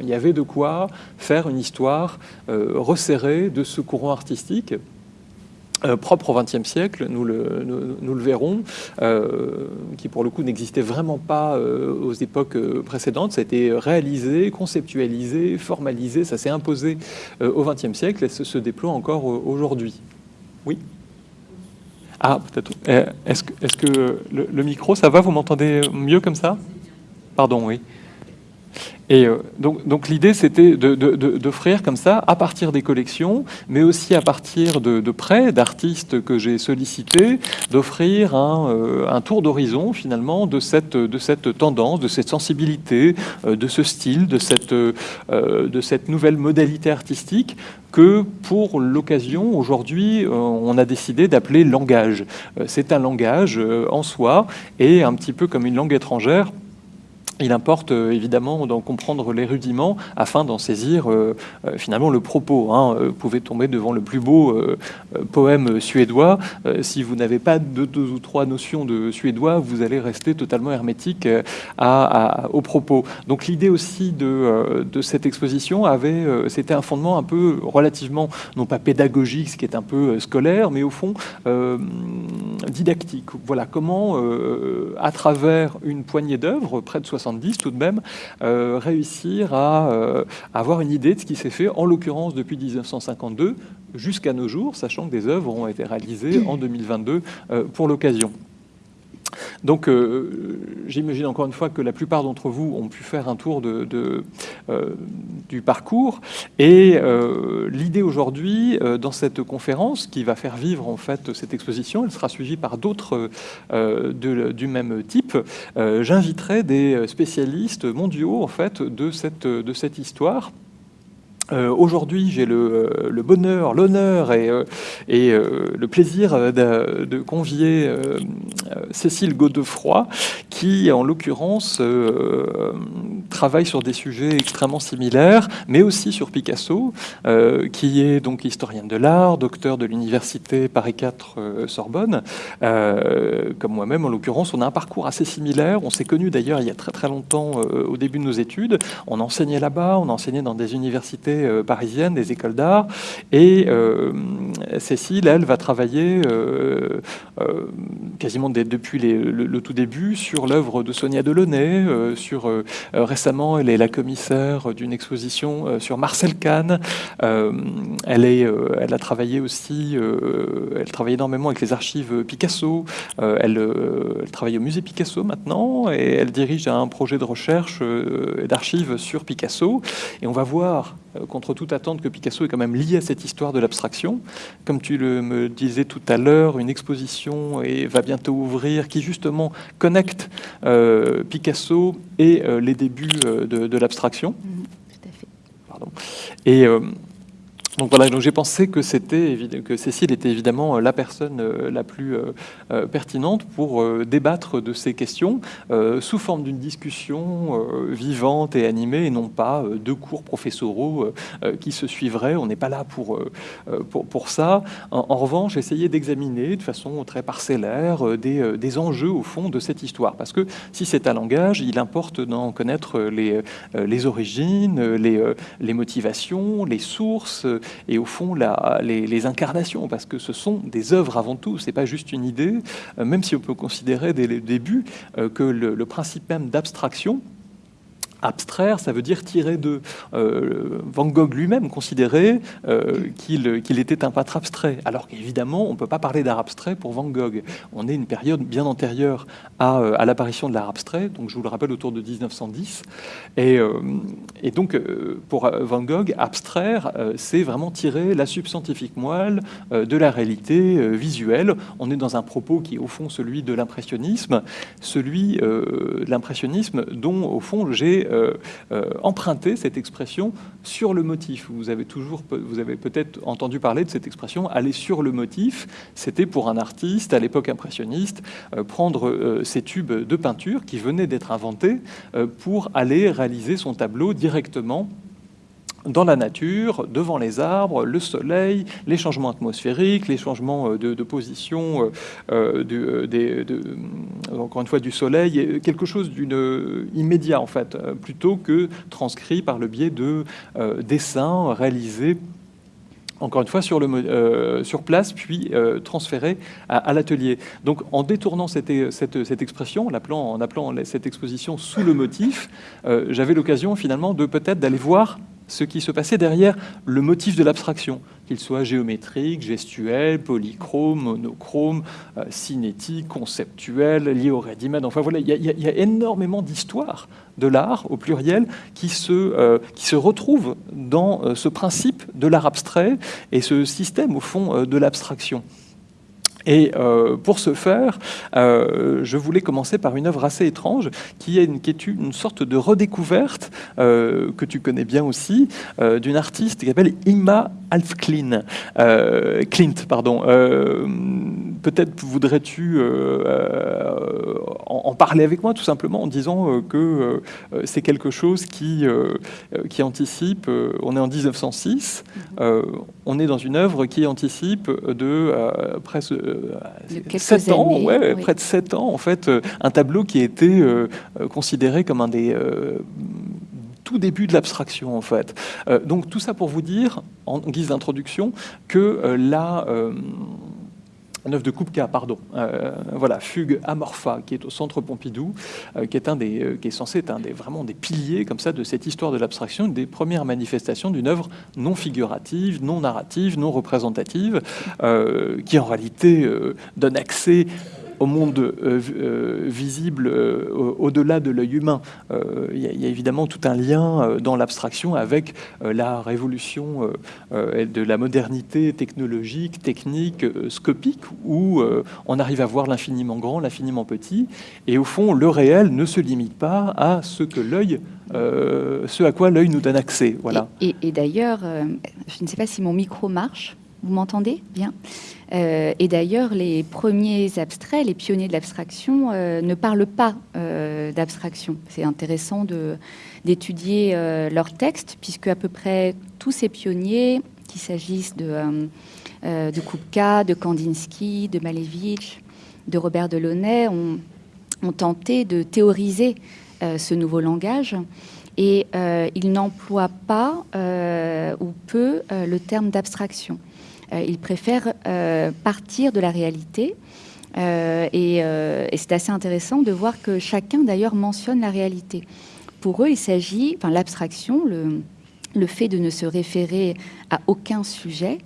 Il y avait de quoi faire une histoire euh, resserrée de ce courant artistique euh, propre au XXe siècle, nous le, verrons, euh, qui pour le coup n'existait vraiment pas aux époques précédentes. Ça a été réalisé, conceptualisé, formalisé, ça s'est imposé au XXe siècle et ça se déploie encore aujourd'hui. Oui? Ah, peut-être. Est-ce que, est -ce que le micro, ça va? Vous m'entendez mieux comme ça? Pardon, oui. Et euh, donc, l'idée, c'était d'offrir comme ça, à partir des collections, mais aussi à partir de, prêts d'artistes que j'ai sollicités, d'offrir un, euh, tour d'horizon finalement de cette, tendance, de cette sensibilité, euh, de ce style, de cette nouvelle modalité artistique que pour l'occasion, aujourd'hui, on a décidé d'appeler langage. C'est un langage en soi et un petit peu comme une langue étrangère, il importe euh, évidemment d'en comprendre les rudiments afin d'en saisir euh, euh, finalement le propos. Hein. Vous pouvez tomber devant le plus beau poème suédois. si vous n'avez pas de deux ou trois notions de suédois, vous allez rester totalement hermétique à, au propos. Donc l'idée aussi de, de, cette exposition avait, c'était un fondement un peu relativement, non pas pédagogique, ce qui est un peu scolaire, mais au fond didactique. Voilà comment, à travers une poignée d'œuvres, près de 60 tout de même, euh, réussir à, euh, avoir une idée de ce qui s'est fait, en l'occurrence depuis 1952 jusqu'à nos jours, sachant que des œuvres ont été réalisées en 2022 euh, pour l'occasion. Donc, euh, j'imagine encore une fois que la plupart d'entre vous ont pu faire un tour euh, du parcours. Et euh, l'idée aujourd'hui, dans cette conférence, qui va faire vivre en fait cette exposition, elle sera suivie par d'autres du même type. J'inviterai des spécialistes mondiaux en fait de cette histoire euh, aujourd'hui, j'ai le, euh, bonheur, l'honneur et, euh, le plaisir de, de convier Cécile Godefroy, qui, en l'occurrence, travaille sur des sujets extrêmement similaires, mais aussi sur Picasso, qui est donc historienne de l'art, docteur de l'université Paris 4 Sorbonne. comme moi-même, en l'occurrence, on a un parcours assez similaire. On s'est connus d'ailleurs il y a très très longtemps au début de nos études. On enseignait là-bas, on enseignait dans des universités euh, parisienne, des écoles d'art. Et euh, Cécile, elle, va travailler euh, quasiment depuis le, tout début sur l'œuvre de Sonia Delaunay. sur, récemment, elle est la commissaire d'une exposition sur Marcel Kahn. elle, est, elle a travaillé aussi, elle travaille énormément avec les archives Picasso. Elle, elle, travaille au musée Picasso maintenant et elle dirige un projet de recherche et d'archives sur Picasso. Et on va voir contre toute attente que Picasso est quand même lié à cette histoire de l'abstraction. Comme tu le, me disais tout à l'heure, une exposition et va bientôt ouvrir qui justement connecte euh, Picasso et euh, les débuts de, l'abstraction. Mmh, tout à fait. Pardon. Et donc voilà, donc j'ai pensé que c'était que Cécile était évidemment euh, la personne euh, la plus euh, pertinente pour débattre de ces questions sous forme d'une discussion vivante et animée et non pas de cours professoraux qui se suivraient. On n'est pas là pour, pour, ça. En, revanche, essayer d'examiner de façon très parcellaire des, des, enjeux au fond de cette histoire. Parce que si c'est un langage, il importe d'en connaître les, les origines, les, les motivations, les sources, et au fond les, incarnations, parce que ce sont des œuvres avant tout, c'est pas juste une idée, euh, même si on peut considérer dès le début euh, que le principe même d'abstraction, abstraire, ça veut dire tirer de. Euh, Van Gogh lui-même considérait euh, qu'il était un peintre abstrait, alors qu'évidemment, on ne peut pas parler d'art abstrait pour Van Gogh. On est une période bien antérieure à, euh, l'apparition de l'art abstrait, donc je vous le rappelle autour de 1910. Et, et donc, pour Van Gogh, abstraire, c'est vraiment tirer la substantifique moelle de la réalité visuelle. On est dans un propos qui est au fond celui de l'impressionnisme, celui de l'impressionnisme dont, au fond, j'ai euh, euh, emprunter cette expression sur le motif. Vous avez toujours, vous avez peut-être entendu parler de cette expression aller sur le motif. C'était pour un artiste à l'époque impressionniste euh, prendre ces tubes de peinture qui venaient d'être inventés pour aller réaliser son tableau directement dans la nature, devant les arbres, le soleil, les changements atmosphériques, les changements euh, de, position, euh, de, encore une fois, du soleil, quelque chose d'une immédiat en fait, plutôt que transcrit par le biais de dessins réalisés encore une fois, sur, euh, place, puis euh, transféré à, l'atelier. Donc, en détournant cette, expression, en appelant, cette exposition sous le motif, euh, j'avais l'occasion finalement de peut-être d'aller voir ce qui se passait derrière le motif de l'abstraction, qu'il soit géométrique, gestuel, polychrome, monochrome, euh, cinétique, conceptuel, lié au ready Enfin voilà, il y, a énormément d'histoires de l'art, au pluriel, qui se, euh, qui se retrouvent dans euh, ce principe de l'art abstrait et ce système, au fond, de l'abstraction. Et euh, pour ce faire, euh, je voulais commencer par une œuvre assez étrange, qui est une, qui est une sorte de redécouverte, euh, que tu connais bien aussi, d'une artiste qui s'appelle Ima Alfklin, Clint. Pardon. Peut-être voudrais-tu en, parler avec moi, tout simplement, en disant que c'est quelque chose qui, qui anticipe, on est en 1906, on est dans une œuvre qui anticipe de presque 7 ans, ouais, près de 7 ans, en fait, euh, un tableau qui a été euh, euh, considéré comme un des tout début de l'abstraction en fait. donc tout ça pour vous dire, en guise d'introduction, que la un œuvre de Kupka, pardon. Euh, voilà, Fugue Amorpha, qui est au Centre Pompidou, euh, qui est un des, euh, qui est censé être un des vraiment des piliers comme ça de cette histoire de l'abstraction, des premières manifestations d'une œuvre non figurative, non narrative, non représentative, qui en réalité donne accès au monde euh, euh, visible euh, au-delà de l'œil humain. Il y, a évidemment tout un lien dans l'abstraction avec la révolution de la modernité technologique, technique, scopique, où on arrive à voir l'infiniment grand, l'infiniment petit, et au fond, le réel ne se limite pas à ce que l'œil ce à quoi l'œil nous donne accès. Voilà. Et, d'ailleurs, je ne sais pas si mon micro marche. Vous m'entendez bien? Et d'ailleurs, les premiers abstraits, les pionniers de l'abstraction, euh, ne parlent pas euh, d'abstraction. C'est intéressant d'étudier leurs textes, puisque à peu près tous ces pionniers, qu'il s'agisse de, de Kupka, de Kandinsky, de Malevich, de Robert Delaunay, ont, ont tenté de théoriser ce nouveau langage et ils n'emploient pas ou peu le terme d'abstraction. Euh, ils préfèrent euh, partir de la réalité. Euh, et, c'est assez intéressant de voir que chacun d'ailleurs mentionne la réalité. Pour eux, il s'agit, enfin l'abstraction, le, fait de ne se référer à aucun sujet,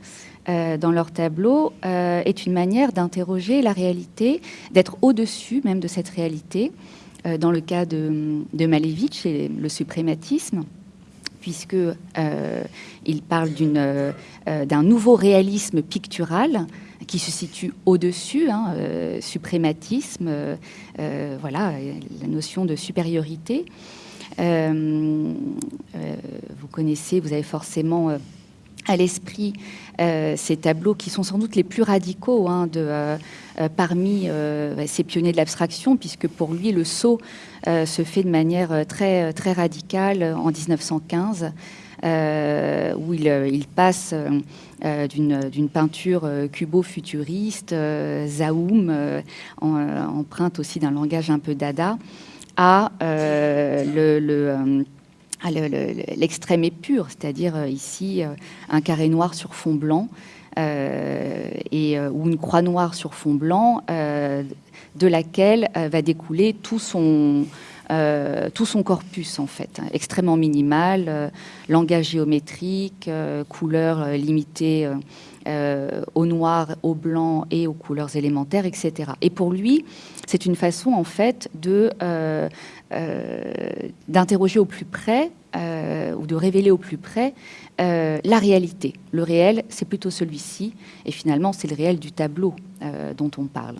dans leur tableau est une manière d'interroger la réalité, d'être au-dessus même de cette réalité. dans le cas de, de Malevich et le suprématisme, puisque euh, il parle euh, d'un nouveau réalisme pictural qui se situe au-dessus, hein, euh, suprématisme, voilà, la notion de supériorité. vous connaissez, vous avez forcément à l'esprit ces tableaux qui sont sans doute les plus radicaux hein, de, parmi ces pionniers de l'abstraction, puisque pour lui, le saut euh, se fait de manière euh, très, très radicale en 1915, euh, où il, passe d'une peinture cubo-futuriste, Zaoum, empreinte aussi d'un langage un peu dada, à le, l'extrême épure, c'est-à-dire ici un carré noir sur fond blanc et, ou une croix noire sur fond blanc de laquelle euh, va découler tout son, euh, tout son corpus en fait, extrêmement minimal, euh, langage géométrique, couleurs limitées au noir, au blanc et aux couleurs élémentaires, etc. Et pour lui, c'est une façon en fait de d'interroger au plus près ou de révéler au plus près la réalité. Le réel, c'est plutôt celui-ci, et finalement, c'est le réel du tableau dont on parle.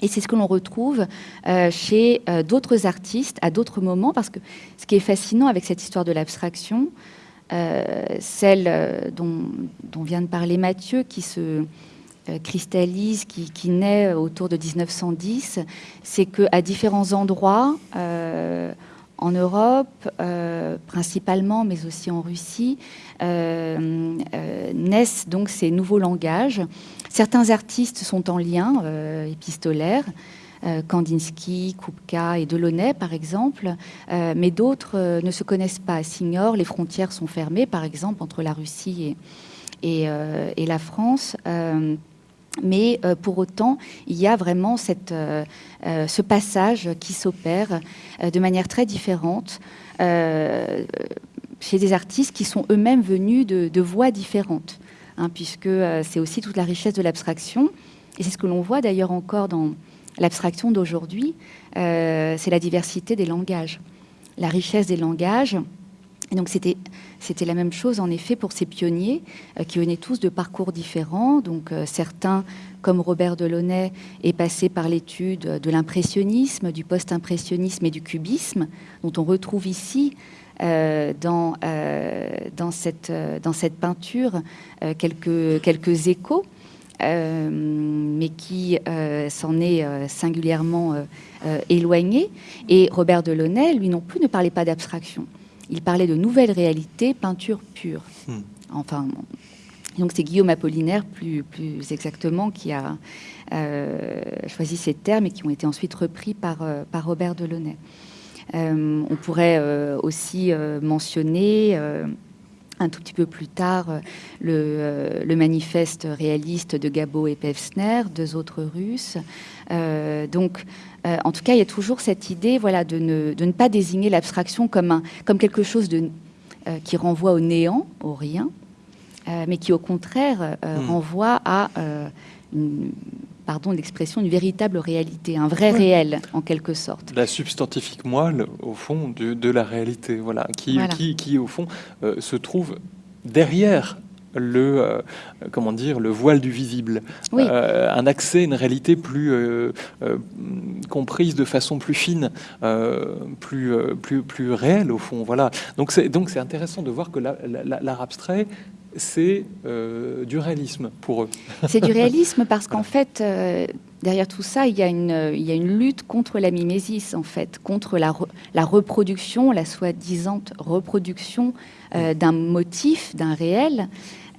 Et c'est ce que l'on retrouve euh, chez euh, d'autres artistes à d'autres moments, parce que ce qui est fascinant avec cette histoire de l'abstraction, euh, celle dont, vient de parler Mathieu, qui se cristallise, qui, qui, naît autour de 1910, c'est qu'à différents endroits, en Europe, principalement, mais aussi en Russie, naissent donc ces nouveaux langages. Certains artistes sont en lien épistolaire, Kandinsky, Kupka et Delaunay, par exemple, mais d'autres ne se connaissent pas, s'ignorent, les frontières sont fermées, par exemple, entre la Russie et la France. Mais euh, pour autant, il y a vraiment euh, euh, ce passage qui s'opère de manière très différente chez des artistes qui sont eux-mêmes venus de, de voies différentes, hein, puisque c'est aussi toute la richesse de l'abstraction. Et c'est ce que l'on voit d'ailleurs encore dans l'abstraction d'aujourd'hui, c'est la diversité des langages, la richesse des langages et donc c'était c'était la même chose en effet pour ces pionniers euh, qui venaient tous de parcours différents. Donc euh, certains, comme Robert Delaunay, est passé par l'étude de l'impressionnisme, du post-impressionnisme et du cubisme, dont on retrouve ici euh, dans, dans, cette, dans cette peinture quelques, quelques échos. mais qui s'en est singulièrement éloigné. Et Robert Delaunay, lui non plus, ne parlait pas d'abstraction il parlait de nouvelles réalités, peinture pure. Hmm. Enfin, donc c'est Guillaume Apollinaire, plus, plus exactement, qui a euh, choisi ces termes et qui ont été ensuite repris par, euh, par Robert Delaunay. Euh, on pourrait aussi mentionner un tout petit peu plus tard le, le, manifeste réaliste de Gabo et Pevsner, deux autres Russes. Donc euh, en tout cas, il y a toujours cette idée voilà, de, ne, pas désigner l'abstraction comme, comme quelque chose de, euh, qui renvoie au néant, au rien, euh, mais qui au contraire hmm. renvoie à une, pardon l'expression, une véritable réalité, un vrai réel en quelque sorte. La substantifique moelle, au fond, de, la réalité, voilà, qui, Qui, qui, au fond, se trouve derrière le euh, comment dire le voile du visible, euh, un accès, une réalité plus euh, comprise de façon plus fine, plus plus plus réelle au fond. Voilà. Donc c'est donc c'est intéressant de voir que l'art abstrait c'est du réalisme pour eux. C'est du réalisme parce qu'en fait, derrière tout ça, il y, a une, il y, a une, lutte contre la mimésis, en fait, contre la, la reproduction, la soi-disant reproduction d'un motif, d'un réel.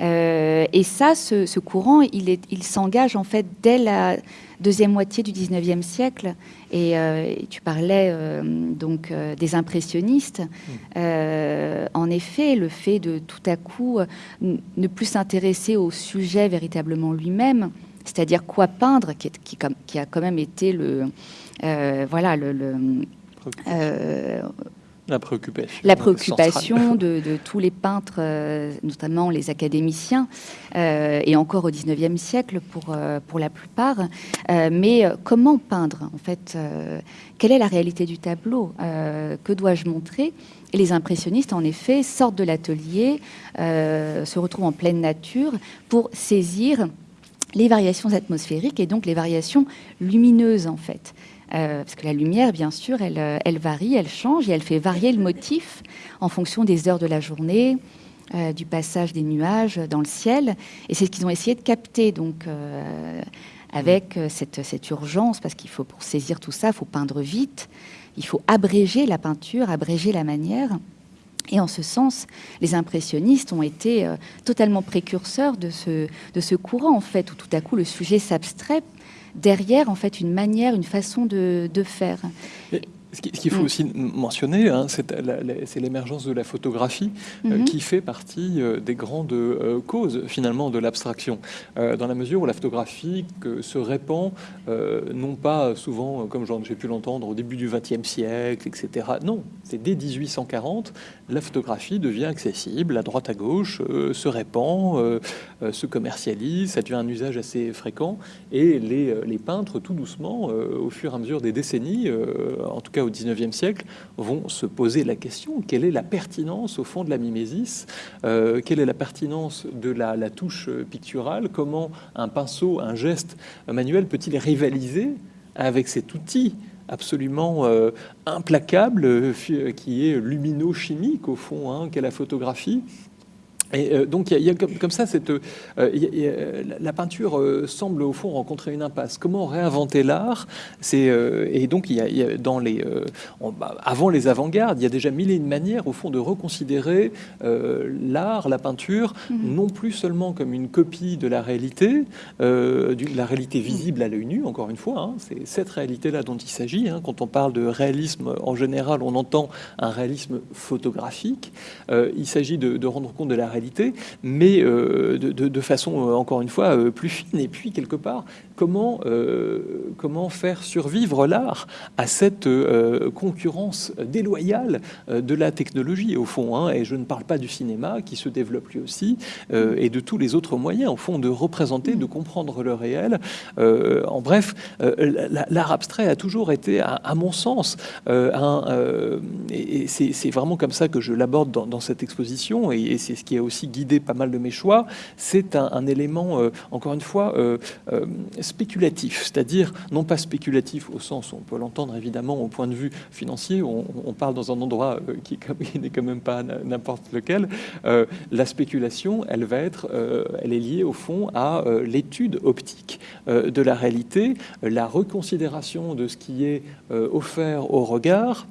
Euh, et ça, ce, courant, il, il s'engage en fait dès la deuxième moitié du 19e siècle. Et, euh, tu parlais euh, donc des impressionnistes. Mm. en effet, le fait de tout à coup ne plus s'intéresser au sujet véritablement lui-même, c'est-à-dire quoi peindre, qui, qui, qui, a quand même été le voilà le, le la préoccupation. La préoccupation de, tous les peintres, euh, notamment les académiciens, euh, et encore au XIXe siècle pour, euh, pour la plupart. mais comment peindre, en fait Quelle est la réalité du tableau Que dois-je montrer? Et les impressionnistes, en effet, sortent de l'atelier, se retrouvent en pleine nature pour saisir les variations atmosphériques et donc les variations lumineuses, en fait. Euh, parce que la lumière, bien sûr, elle, euh, elle, varie, elle change et elle fait varier le motif en fonction des heures de la journée, euh, du passage des nuages dans le ciel. Et c'est ce qu'ils ont essayé de capter, donc, avec cette, cette, urgence, parce qu'il faut, pour saisir tout ça, il faut peindre vite, il faut abréger la peinture, abréger la manière. Et en ce sens, les impressionnistes ont été totalement précurseurs de ce, de ce courant, en fait, où tout à coup le sujet s'abstrait derrière en fait une manière, une façon de, faire. Ce qu'il faut mm. aussi mentionner, hein, c'est l'émergence de la photographie euh, mm-hmm. qui fait partie euh, des grandes euh, causes finalement de l'abstraction, dans la mesure où la photographie se répand, non pas souvent, comme j'ai pu l'entendre, au début du XXe siècle, etc. Non, c'est dès 1840, la photographie devient accessible à droite à gauche, se répand, se commercialise, ça devient un usage assez fréquent, et les, peintres, tout doucement, au fur et à mesure des décennies, en tout cas au 19e siècle, vont se poser la question quelle est la pertinence au fond de la mimésis euh, Quelle est la pertinence de la, touche picturale Comment un pinceau, un geste manuel peut-il rivaliser avec cet outil absolument euh, implacable euh, qui est lumino-chimique au fond, hein, qu'est la photographie Et euh, donc, il y, a comme, ça, cette, euh, la peinture euh, semble au fond rencontrer une impasse. Comment réinventer l'art? C'est Et donc, il y, a, dans les, bah, avant les avant-gardes, il y a déjà mille et une manières, au fond, de reconsidérer l'art, la peinture, mhm. non plus seulement comme une copie de la réalité, de la réalité visible à l'œil nu, encore une fois. Hein. c'est cette réalité-là dont il s'agit. Hein. Quand on parle de réalisme, en général, on entend un réalisme photographique. il s'agit de, de rendre compte de la réalité mais euh, de, façon, euh, encore une fois, euh, plus fine. Et puis, quelque part, comment, comment faire survivre l'art à cette concurrence déloyale de la technologie, au fond. Hein. et je ne parle pas du cinéma, qui se développe lui aussi, et de tous les autres moyens, au fond, de représenter, de comprendre le réel. en bref, l'art abstrait a toujours été, à, mon sens, un, et c'est vraiment comme ça que je l'aborde dans, cette exposition, et, c'est ce qui est aussi guidé pas mal de mes choix, c'est un, élément, euh, encore une fois, euh, euh, spéculatif. C'est-à-dire, non pas spéculatif au sens on peut l'entendre évidemment au point de vue financier, on, on parle dans un endroit qui, n'est quand même pas n'importe lequel. la spéculation, elle va être, elle est liée au fond à l'étude optique de la réalité, la reconsidération de ce qui est offert au regard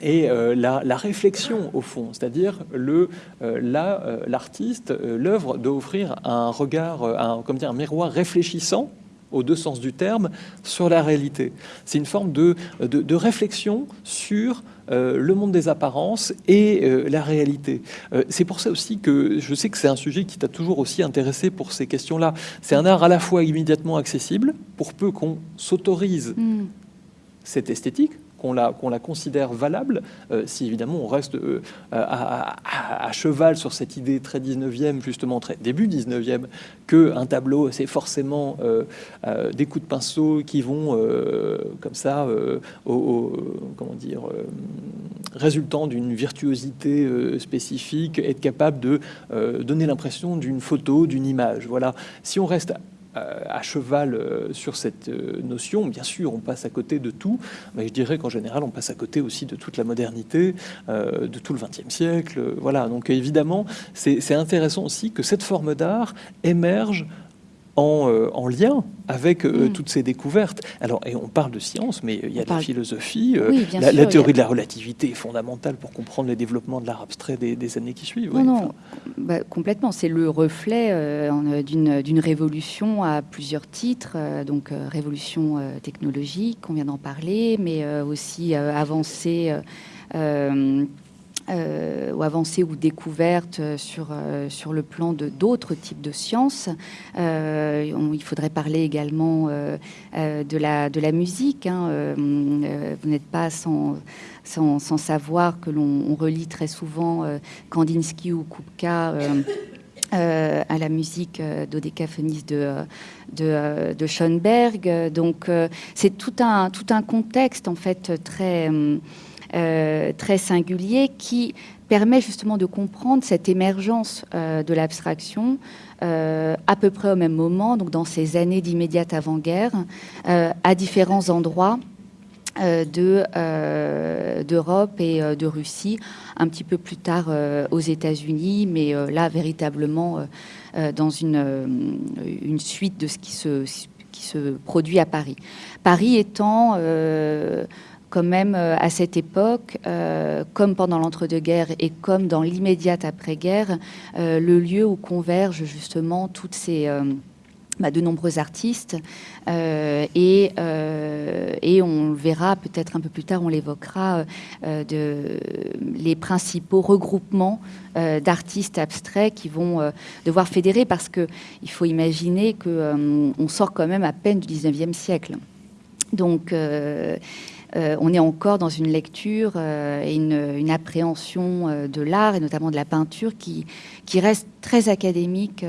et euh, la, réflexion au fond, c'est-à-dire le euh, euh, l'artiste, l'œuvre d'offrir un regard, un, comme dire, un miroir réfléchissant aux deux sens du terme sur la réalité. C'est une forme de, de, réflexion sur le monde des apparences et la réalité. c'est pour ça aussi que je sais que c'est un sujet qui t'a toujours aussi intéressé pour ces questions-là. C'est un art à la fois immédiatement accessible, pour peu qu'on s'autorise mm. cette esthétique, qu'on la, considère valable, euh, si évidemment on reste euh, à, cheval sur cette idée très 19e, justement très début 19e, que un tableau c'est forcément euh, des coups de pinceau qui vont comme ça, au, comment dire, résultant d'une virtuosité spécifique, être capable de donner l'impression d'une photo, d'une image. Voilà. Si on reste à cheval euh, sur cette euh, notion. Bien sûr, on passe à côté de tout, mais je dirais qu'en général, on passe à côté aussi de toute la modernité, de tout le XXe siècle. Voilà, donc évidemment, c'est intéressant aussi que cette forme d'art émerge euh, en, lien avec euh, mm. toutes ces découvertes. Alors, et on parle de science, mais il y a de la philosophie. Euh, la, théorie de la relativité est fondamentale pour comprendre le développement de l'art abstrait des, années qui suivent. Non, non, bah, complètement. C'est le reflet d'une révolution à plusieurs titres. donc, révolution technologique, on vient d'en parler, mais aussi avancée euh, ou avancées ou découvertes sur, euh, sur le plan de d'autres types de sciences. Euh, il faudrait parler également de, la, de la musique. Hein. vous n'êtes pas sans, sans, savoir que l'on relie très souvent Kandinsky ou Kupka. à la musique d'Odécaphonis de, de, de, Schoenberg. Donc, c'est tout un, tout un contexte, en fait, très, euh, très singulier qui permet justement de comprendre cette émergence euh, de l'abstraction euh, à peu près au même moment, donc dans ces années d'immédiate avant-guerre, à différents endroits d'Europe et de Russie, un petit peu plus tard aux États-Unis, mais là véritablement dans une, suite de ce qui se, qui se produit à Paris. Paris étant quand même euh, à cette époque, euh, comme pendant l'entre-deux-guerres et comme dans l'immédiate après-guerre, euh, le lieu où convergent justement toutes ces... Bah, de nombreux artistes et, et, on le verra peut-être un peu plus tard, on l'évoquera, de, les principaux regroupements d'artistes abstraits qui vont devoir fédérer parce qu'il faut imaginer qu'on on sort quand même à peine du 19e siècle. Donc, on est encore dans une lecture euh, et une, appréhension euh, de l'art et notamment de la peinture qui, reste très académique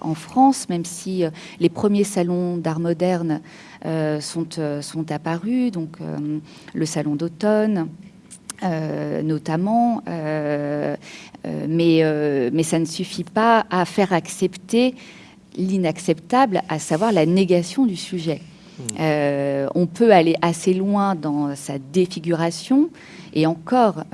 en France, même si les premiers salons d'art moderne sont, apparus, donc le salon d'automne. notamment, mais ça ne suffit pas à faire accepter l'inacceptable, à savoir la négation du sujet. Hmm. on peut aller assez loin dans sa défiguration. Et encore,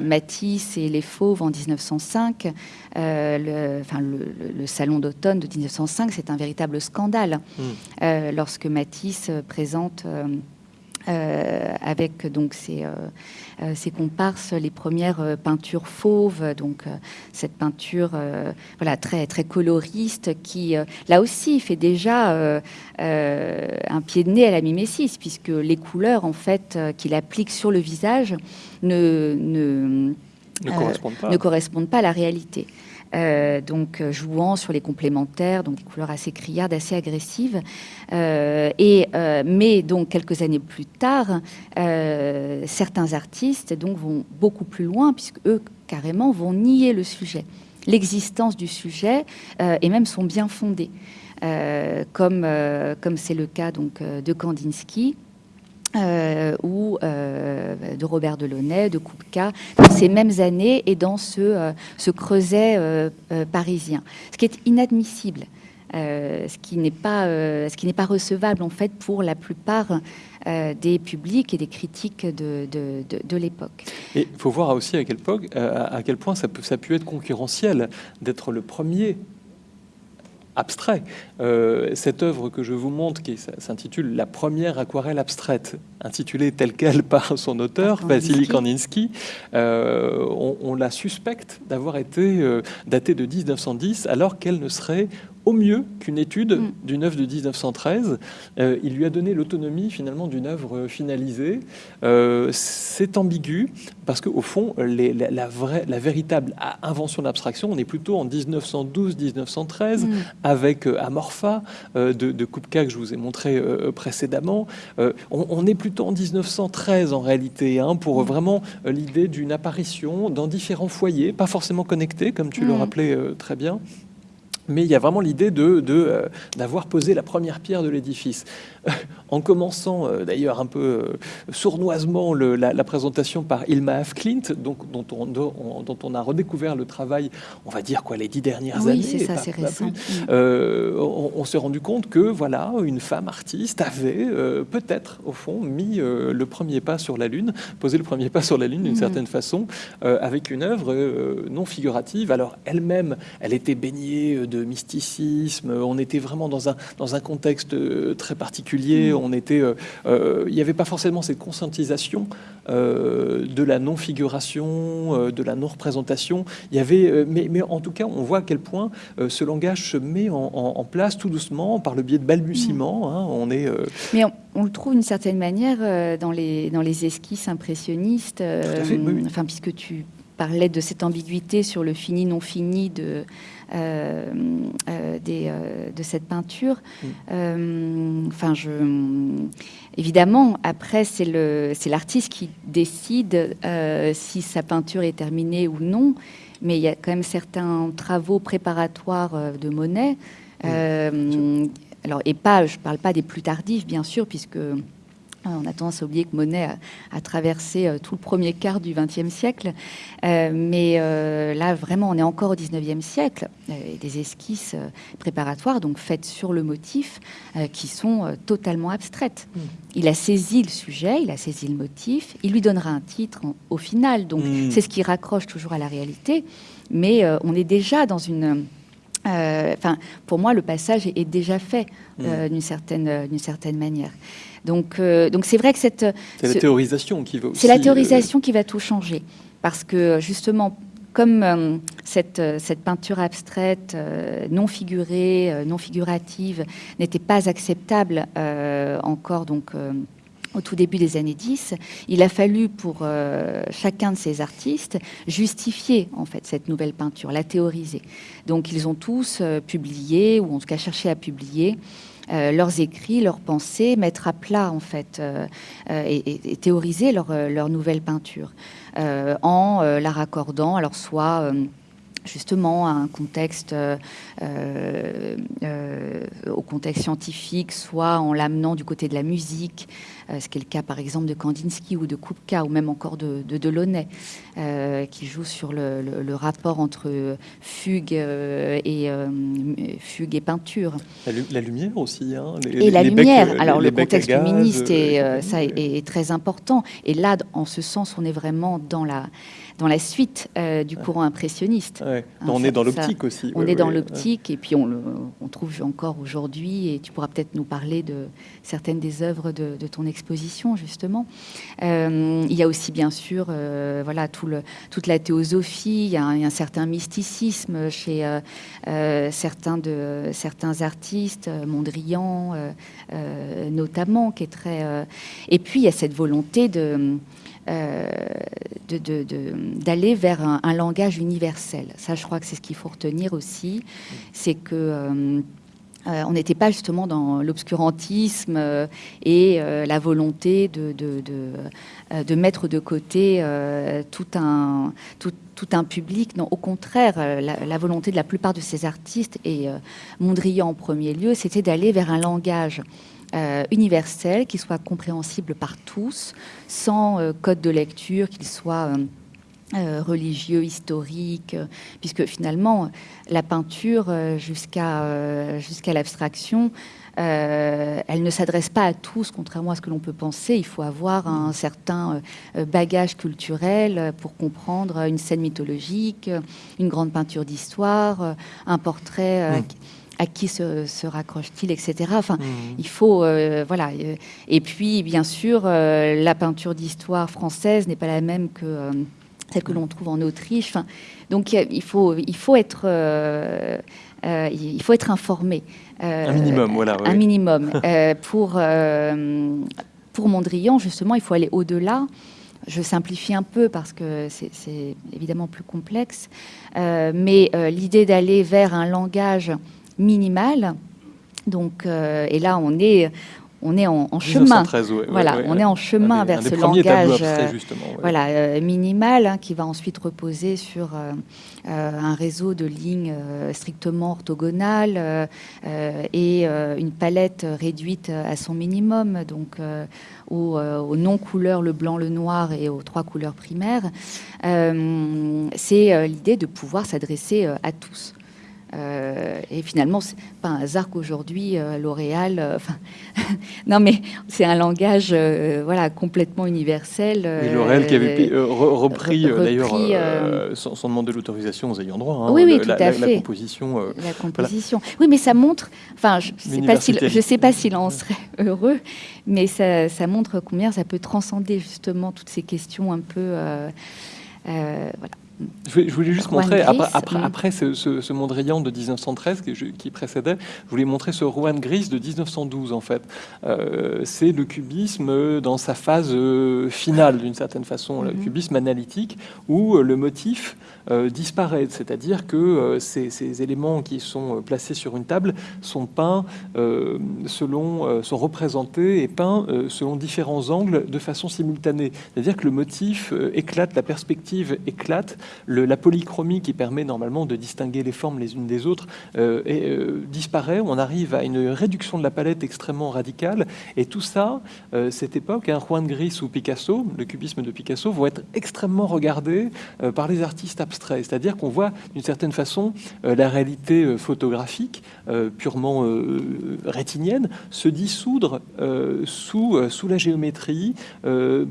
Matisse et les Fauves en 1905, le, enfin, le, salon d'automne de 1905, c'est un véritable scandale. Hmm. lorsque Matisse présente euh, avec donc ces, euh, euh, ces, comparses, les premières peintures fauves, donc cette peinture voilà très très coloriste qui là aussi fait déjà un pied de nez à la mimésis puisque les couleurs en fait qu'il applique sur le visage ne, ne, ne correspondent pas à la réalité. Euh, donc euh, jouant sur les complémentaires, donc des couleurs assez criardes, assez agressives. Euh, et, mais donc quelques années plus tard, certains artistes donc vont beaucoup plus loin puisque eux carrément vont nier le sujet, l'existence du sujet et même sont bien fondés, comme comme c'est le cas donc de Kandinsky. Euh, ou euh, de Robert Delaunay, de Kupka, dans ces mêmes années et dans ce, euh, creuset parisien. Ce qui est inadmissible, ce qui n'est pas, pas recevable en fait pour la plupart des publics et des critiques de, l'époque. Et il faut voir aussi à quel, à quel point ça, peut, ça a pu être concurrentiel d'être le premier abstrait. Euh, cette œuvre que je vous montre, qui s'intitule La première aquarelle abstraite, intitulée telle qu'elle par son auteur, Vassili Kandinsky, euh, on, la suspecte d'avoir été euh, datée de 1910, alors qu'elle ne serait au mieux qu'une étude mm. d'une œuvre de 1913. Euh, il lui a donné l'autonomie finalement d'une œuvre finalisée. Euh, c'est ambigu parce qu'au fond, la, vraie, la véritable invention d'abstraction, on est plutôt en 1912-1913 mm. avec euh, Amorpha de, de, Kupka que je vous ai montré précédemment. On, est plutôt en 1913 en réalité hein, pour mm. vraiment l'idée d'une apparition dans différents foyers, pas forcément connectés comme tu le rappelais très bien mais il y a vraiment l'idée de, euh, d'avoir posé la première pierre de l'édifice. en commençant euh, d'ailleurs un peu euh, sournoisement la, présentation par Ilma F. Clint, donc, dont, on, dont on a redécouvert le travail, on va dire quoi, les dix dernières oui, années. c'est ça, c'est récent. Mm. on, s'est rendu compte que voilà, une femme artiste avait peut-être, au fond, mis le premier pas sur la Lune, posé le premier pas sur la Lune d'une mm. certaine façon, avec une œuvre non figurative. Alors elle-même, elle était baignée de mysticisme, on était vraiment dans un, dans un contexte euh, très particulier, mm. on était, euh, euh, il n'y avait pas forcément cette conscientisation de la non-figuration, de la non-représentation. Il y avait, mais, mais, en tout cas, on voit à quel point ce langage se met en, place tout doucement par le biais de balbutiements. Mm. Hein. on est, Mais on, le trouve d'une certaine manière dans, les, dans les esquisses impressionnistes, enfin, puisque tu parlais de cette ambiguïté sur le fini non fini de euh, euh, euh, de cette peinture. Mm. Enfin, je, évidemment, après, c'est l'artiste qui décide si sa peinture est terminée ou non, mais il y a quand même certains travaux préparatoires de Monet. Mm. alors, et pas, je ne parle pas des plus tardifs, bien sûr, puisque on a tendance à oublier que Monet a, traversé euh, tout le premier quart du XXe siècle. Euh, mais euh, là, vraiment, on est encore au XIXe siècle. et des esquisses préparatoires, donc faites sur le motif, qui sont totalement abstraites. Mm. Il a saisi le sujet, il a saisi le motif, il lui donnera un titre au final. Donc, mm. c'est ce qui raccroche toujours à la réalité. Mais on est déjà dans une... Enfin, pour moi, le passage est, déjà fait mm. d'une certaine, d'une certaine manière. Donc, euh, donc c'est vrai que cette... C'est la théorisation qui va C'est la théorisation qui va tout changer. Parce que justement, comme euh, cette, cette, peinture abstraite, euh, non figurée, non figurative, n'était pas acceptable encore donc, au tout début des années 10, il a fallu pour chacun de ces artistes justifier en fait cette nouvelle peinture, la théoriser. Donc ils ont tous publié, ou en tout cas cherché à publier, euh, leurs écrits, leurs pensées, mettre à plat en fait euh, euh, et, théoriser leur, leur, nouvelle peinture en la raccordant, alors soit justement à un contexte au contexte scientifique, soit en l'amenant du côté de la musique, ce qui est le cas par exemple de Kandinsky ou de Kupka ou même encore de, de Delaunay, qui joue sur le, rapport entre fugue et fugue et peinture. La, lumière aussi. Hein, et la lumière. Alors le contexte luministe est, ça est, très important. Et là, en ce sens, on est vraiment dans la dans la suite euh, du courant impressionniste. Hein, on est dans l'optique aussi. On est dans l'optique et puis on, le, on trouve encore aujourd'hui, et tu pourras peut-être nous parler de certaines des œuvres de, ton exposition, justement. Euh, il y a aussi, bien sûr, euh, voilà, tout le, toute la théosophie, il y, a un, certain mysticisme chez certains, de, certains artistes, Mondrian notamment, qui est très... et puis, il y a cette volonté de euh, d'aller vers un, langage universel. Ça, je crois que c'est ce qu'il faut retenir aussi, c'est que euh, euh, on n'était pas justement dans l'obscurantisme et la volonté de, de, mettre de côté tout, un, tout, un public. Non, au contraire, la, volonté de la plupart de ces artistes, et Mondrian en premier lieu, c'était d'aller vers un langage euh, universel, qui soit compréhensible par tous, sans euh, code de lecture, qu'il soit euh, religieux, historique, puisque finalement, la peinture, jusqu'à jusqu'à l'abstraction, elle ne s'adresse pas à tous, contrairement à ce que l'on peut penser. Il faut avoir un certain bagage culturel pour comprendre une scène mythologique, une grande peinture d'histoire, un portrait à qui se, raccroche-t-il, etc. Enfin, mmh. il faut, euh, voilà. Euh, et puis, bien sûr, euh, la peinture d'histoire française n'est pas la même que celle que l'on trouve en Autriche. Enfin, donc, il faut, il faut être, il faut être informé. un minimum, voilà. Un minimum. pour pour Mondrian, justement, il faut aller au-delà. Je simplifie un peu parce que c'est évidemment plus complexe, mais l'idée d'aller vers un langage minimale. Donc, euh, et là, on est, on est en, chemin. voilà, on est en chemin vers ce langage euh, voilà, euh, minimal hein, qui va ensuite reposer sur un réseau de lignes strictement orthogonales et une palette réduite à son minimum, donc aux, aux non-couleurs, le blanc, le noir et aux trois couleurs primaires. C'est l'idée de pouvoir s'adresser à tous. Euh, et finalement, c'est pas un hasard qu'aujourd'hui, euh, L'Oréal, euh, non mais c'est un langage voilà, complètement universel. L'Oréal qui avait repris, d'ailleurs son, son, demande de l'autorisation aux ayants droit. Hein, oui, oui, tout à fait. La composition. la composition. Oui, mais ça montre, enfin, je ne sais pas s'il en serait heureux, mais ça, ça, montre combien ça peut transcender justement toutes ces questions un peu. voilà. Je voulais, juste montrer, après, après, ce, ce, Mondrian de 1913 qui, qui, précédait, je voulais montrer ce Juan Gris de 1912 en fait. Euh, c'est le cubisme dans sa phase euh, finale d'une certaine façon, le mhm. cubisme analytique, où euh, le motif disparaît, c'est-à-dire que ces, ces, éléments qui sont placés sur une table sont peints selon, sont représentés et peints selon différents angles de façon simultanée. C'est-à-dire que le motif éclate, la perspective éclate la polychromie qui permet normalement de distinguer les formes les unes des autres euh, euh, disparaît. On arrive à une réduction de la palette extrêmement radicale. Et tout ça, euh, cette époque, un Juan Gris ou Picasso, le cubisme de Picasso, vont être extrêmement regardés par les artistes abstraits. C'est-à-dire qu'on voit d'une certaine façon la réalité photographique purement rétinienne se dissoudre sous, sous la géométrie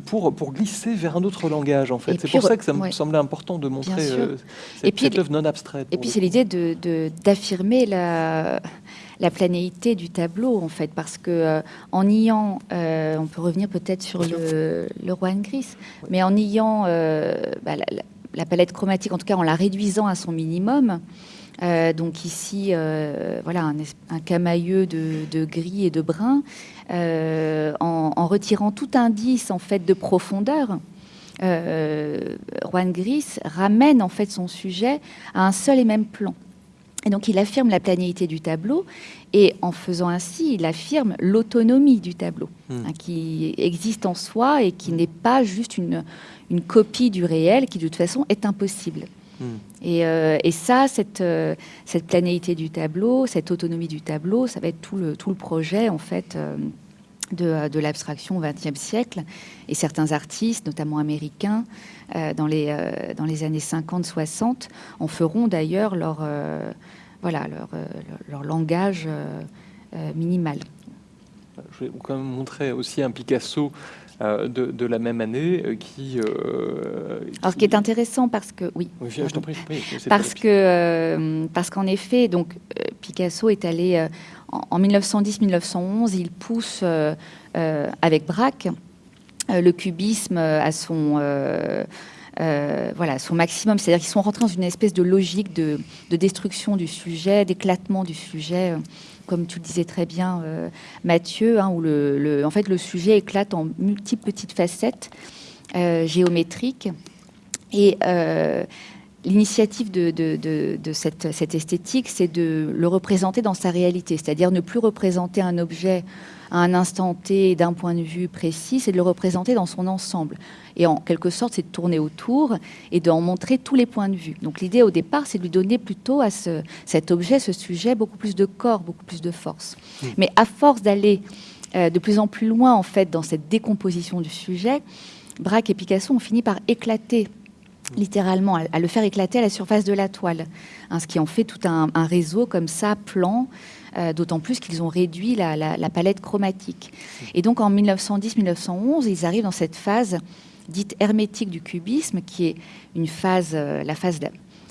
pour, pour glisser vers un autre langage. En fait, c'est pour ça que ça me semblait important de montrer euh, cette, et puis, œuvre non abstraite. Et puis c'est l'idée d'affirmer de, la, la planéité du tableau, en fait, parce que euh, en niant, euh, on peut revenir peut-être sur le, le roi Gris, mais en niant bah, la, palette chromatique, en tout cas en la réduisant à son minimum, donc ici, voilà, un, un camailleux de, de, gris et de brun, en, en, retirant tout indice en fait de profondeur Juan Gris ramène en fait son sujet à un seul et même plan. Et donc il affirme la planéité du tableau et en faisant ainsi, il affirme l'autonomie du tableau, hmm. hein, qui existe en soi et qui n'est pas juste une, une, copie du réel, qui de toute façon est impossible. Hmm. Et, euh, et, ça, cette, euh, cette planéité du tableau, cette autonomie du tableau, ça va être tout le, tout le projet en fait de, l'abstraction au XXe siècle. Et certains artistes, notamment américains, dans, les, dans les années 50-60, en feront d'ailleurs leur, voilà, leur, leur, langage minimal. Je vais quand même montrer aussi un Picasso euh, de, la même année euh, qui, euh, Alors, ce qui est intéressant parce que oui, parce que parce qu'en effet, donc Picasso est allé en, 1910-1911, il pousse avec Braque le cubisme à son voilà, son maximum. C'est-à-dire qu'ils sont rentrés dans une espèce de logique de, de destruction du sujet, d'éclatement du sujet comme tu le disais très bien, euh, Mathieu, hein, où le, en fait, le sujet éclate en multiples petites facettes euh, géométriques. Et l'initiative de, cette, cette, esthétique, c'est de le représenter dans sa réalité, c'est-à-dire ne plus représenter un objet à un instant T d'un point de vue précis, c'est de le représenter dans son ensemble. Et en quelque sorte, c'est de tourner autour et d'en montrer tous les points de vue. Donc l'idée au départ, c'est de lui donner plutôt à ce, cet objet, ce sujet, beaucoup plus de corps, beaucoup plus de force. Mmh. Mais à force d'aller euh, de plus en plus loin, en fait, dans cette décomposition du sujet, Braque et Picasso ont fini par éclater littéralement, à, le faire éclater à la surface de la toile, hein, ce qui en fait tout un, réseau comme ça, plan, euh, d'autant plus qu'ils ont réduit la, palette chromatique. Et donc en 1910-1911, ils arrivent dans cette phase dite hermétique du cubisme, qui est une phase, euh, la phase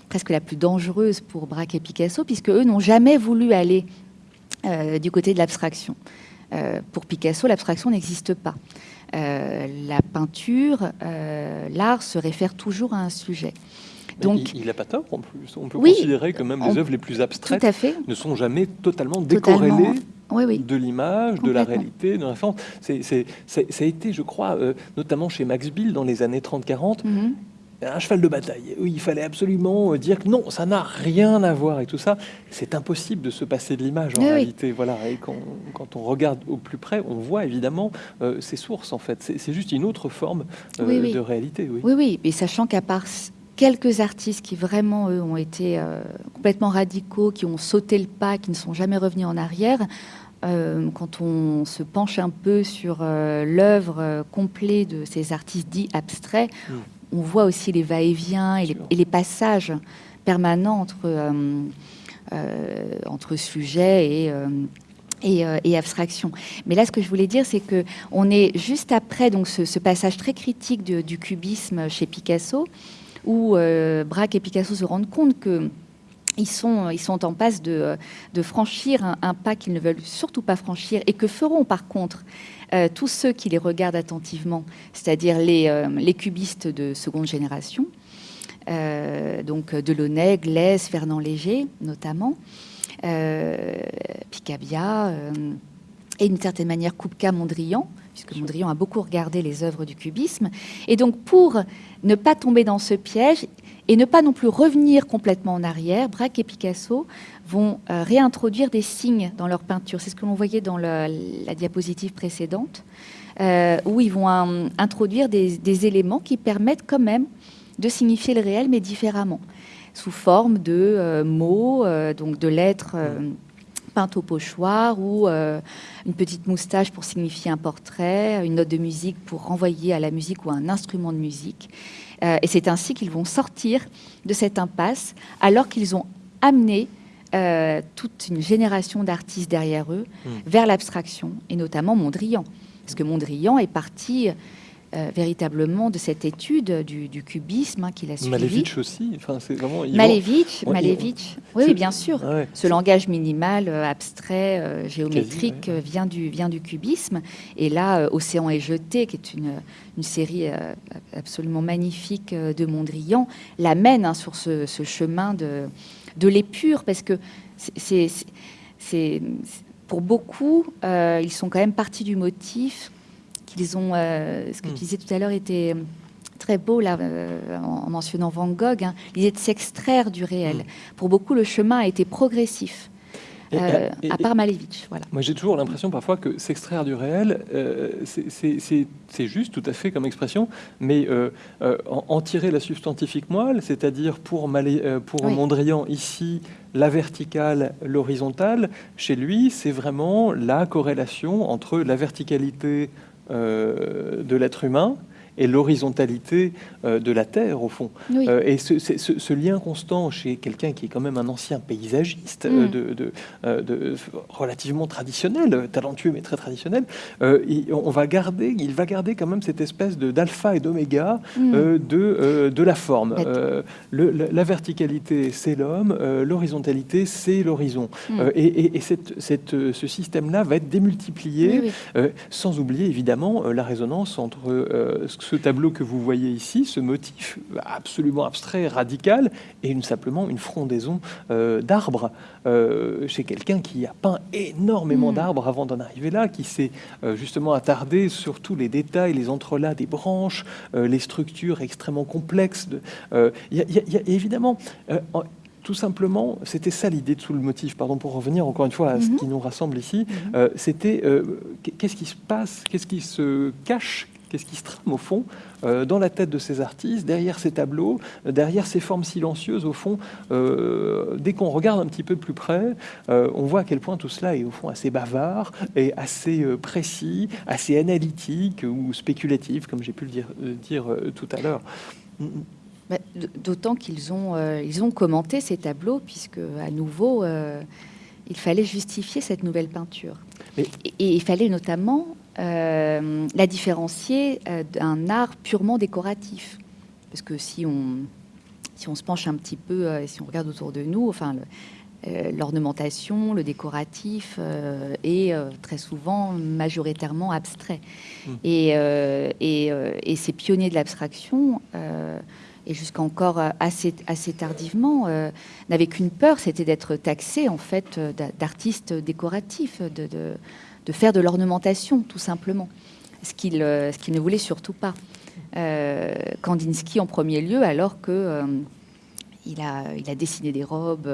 presque la plus dangereuse pour Braque et Picasso, puisque eux n'ont jamais voulu aller euh, du côté de l'abstraction. pour Picasso, l'abstraction n'existe pas. La peinture, l'art se réfère toujours à un sujet. Donc, il n'a pas tort en plus. On peut considérer que même les œuvres les plus abstraites ne sont jamais totalement décorrélées de l'image, de la réalité, de. Ça a été, je crois, euh, notamment chez Max Bill dans les années 30-40, mhm. Un cheval de bataille. Il fallait absolument euh, dire que non, ça n'a rien à voir et tout ça. C'est impossible de se passer de l'image en réalité. Voilà. Et quand, on regarde au plus près, on voit évidemment euh, ces sources en fait. C'est juste une autre forme de réalité. Oui, oui, mais sachant qu'à part quelques artistes qui vraiment, eux, ont été euh, complètement radicaux, qui ont sauté le pas, qui ne sont jamais revenus en arrière. Euh, quand on se penche un peu sur euh, l'œuvre complète de ces artistes dits abstraits, mm. On voit aussi les va-et-vient et, les passages permanents entre, entre sujet et, et, abstraction. Mais là, ce que je voulais dire, c'est que on est juste après donc ce, passage très critique du cubisme chez Picasso, où euh, Braque et Picasso se rendent compte que ils sont, en passe de, franchir un, pas qu'ils ne veulent surtout pas franchir et que feront par contre euh, tous ceux qui les regardent attentivement, c'est-à-dire les, euh, cubistes de seconde génération, donc Delaunay, Glaise, Fernand Léger notamment, Picabia et d'une certaine manière Kupka Mondrian, puisque Mondrian a beaucoup regardé les œuvres du cubisme. Et donc, pour ne pas tomber dans ce piège et ne pas non plus revenir complètement en arrière, Braque et Picasso vont euh, réintroduire des signes dans leur peinture. C'est ce que l'on voyait dans la diapositive précédente, euh, où ils vont euh, introduire des, éléments qui permettent quand même de signifier le réel, mais différemment, sous forme de mots, donc de lettres peinte au pochoir ou une petite moustache pour signifier un portrait, une note de musique pour renvoyer à la musique ou à un instrument de musique. Euh, et c'est ainsi qu'ils vont sortir de cette impasse alors qu'ils ont amené euh, toute une génération d'artistes derrière eux hmm. vers l'abstraction, et notamment Mondrian. Parce que Mondrian est parti euh, véritablement de cette étude du, cubisme hein, qu'il a suivi. Malevich aussi. Enfin, c'est vraiment. Malevich, Malevich. Oui, bien sûr. Ah Ce langage minimal, euh, abstrait, euh, géométrique vient du vient du cubisme. Et là, Océan est jeté, qui est une, une série absolument magnifique de Mondrian, l'amène hein, sur ce, ce, chemin de de l'épure, parce que c'est c'est pour beaucoup, ils sont quand même partis du motif ils ont, euh, ce que tu hmm. disais tout à l'heure était euh, très beau là, euh, en, mentionnant Van Gogh, hein, l'idée de s'extraire du réel. Hmm. Pour beaucoup, le chemin a été progressif. euh, à part Malevich. Voilà. Moi, j'ai toujours l'impression parfois que s'extraire du réel, euh, c'est juste, tout à fait comme expression, mais euh, en, tirer la substantifique moelle, c'est-à-dire pour, pour Mondrian ici, la verticale, l'horizontale, chez lui, c'est vraiment la corrélation entre la verticalité de l'être humain et l'horizontalité euh, de la Terre, au fond. Euh, et ce, lien constant chez quelqu'un qui est quand même un ancien paysagiste, euh, mm. de, relativement traditionnel, talentueux mais très traditionnel, il, on va garder, il va garder quand même cette espèce d'alpha et d'oméga mm. de, de la forme. la, verticalité, c'est l'homme, l'horizontalité, c'est l'horizon. Mm. et, cette, cette, ce système-là va être démultiplié, sans oublier évidemment la résonance entre ce ce tableau que vous voyez ici, ce motif absolument abstrait, radical, et une, simplement une frondaison euh, d'arbres euh, chez quelqu'un qui a peint énormément hmm. d'arbres avant d'en arriver là, qui s'est euh, justement attardé sur tous les détails, les entrelacs des branches, les structures extrêmement complexes. Il y, a évidemment tout simplement, c'était ça l'idée de sous le motif, pardon, pour revenir encore une fois à ce mhm. qui nous rassemble ici, mhm. c'était qu'est-ce qui se passe, qu'est-ce qui se cache, Qu'est-ce qui se trame au fond euh, dans la tête de ces artistes, derrière ces tableaux, euh, derrière ces formes silencieuses au fond euh, Dès qu'on regarde un petit peu plus près, on voit à quel point tout cela est au fond assez bavard et assez précis, assez analytique ou spéculatif, comme j'ai pu le dire, dire tout à l'heure. D'autant qu'ils ont, ils ont commenté ces tableaux, puisque à nouveau, il fallait justifier cette nouvelle peinture. et, il fallait notamment euh, la différencier euh, d'un art purement décoratif. Parce que si on, si on se penche un petit peu, euh, si on regarde autour de nous, enfin, l'ornementation, le, décoratif est très souvent majoritairement abstrait. Mmh. Et, et, et, ces pionniers de l'abstraction, et jusqu'à encore assez, assez tardivement, n'avaient qu'une peur, c'était d'être taxés en fait d'artistes décoratifs, de, de de faire de l'ornementation, tout simplement, ce qu'il euh, ne voulait surtout pas. Euh, Kandinsky en premier lieu, alors que euh, il, a, il a dessiné des robes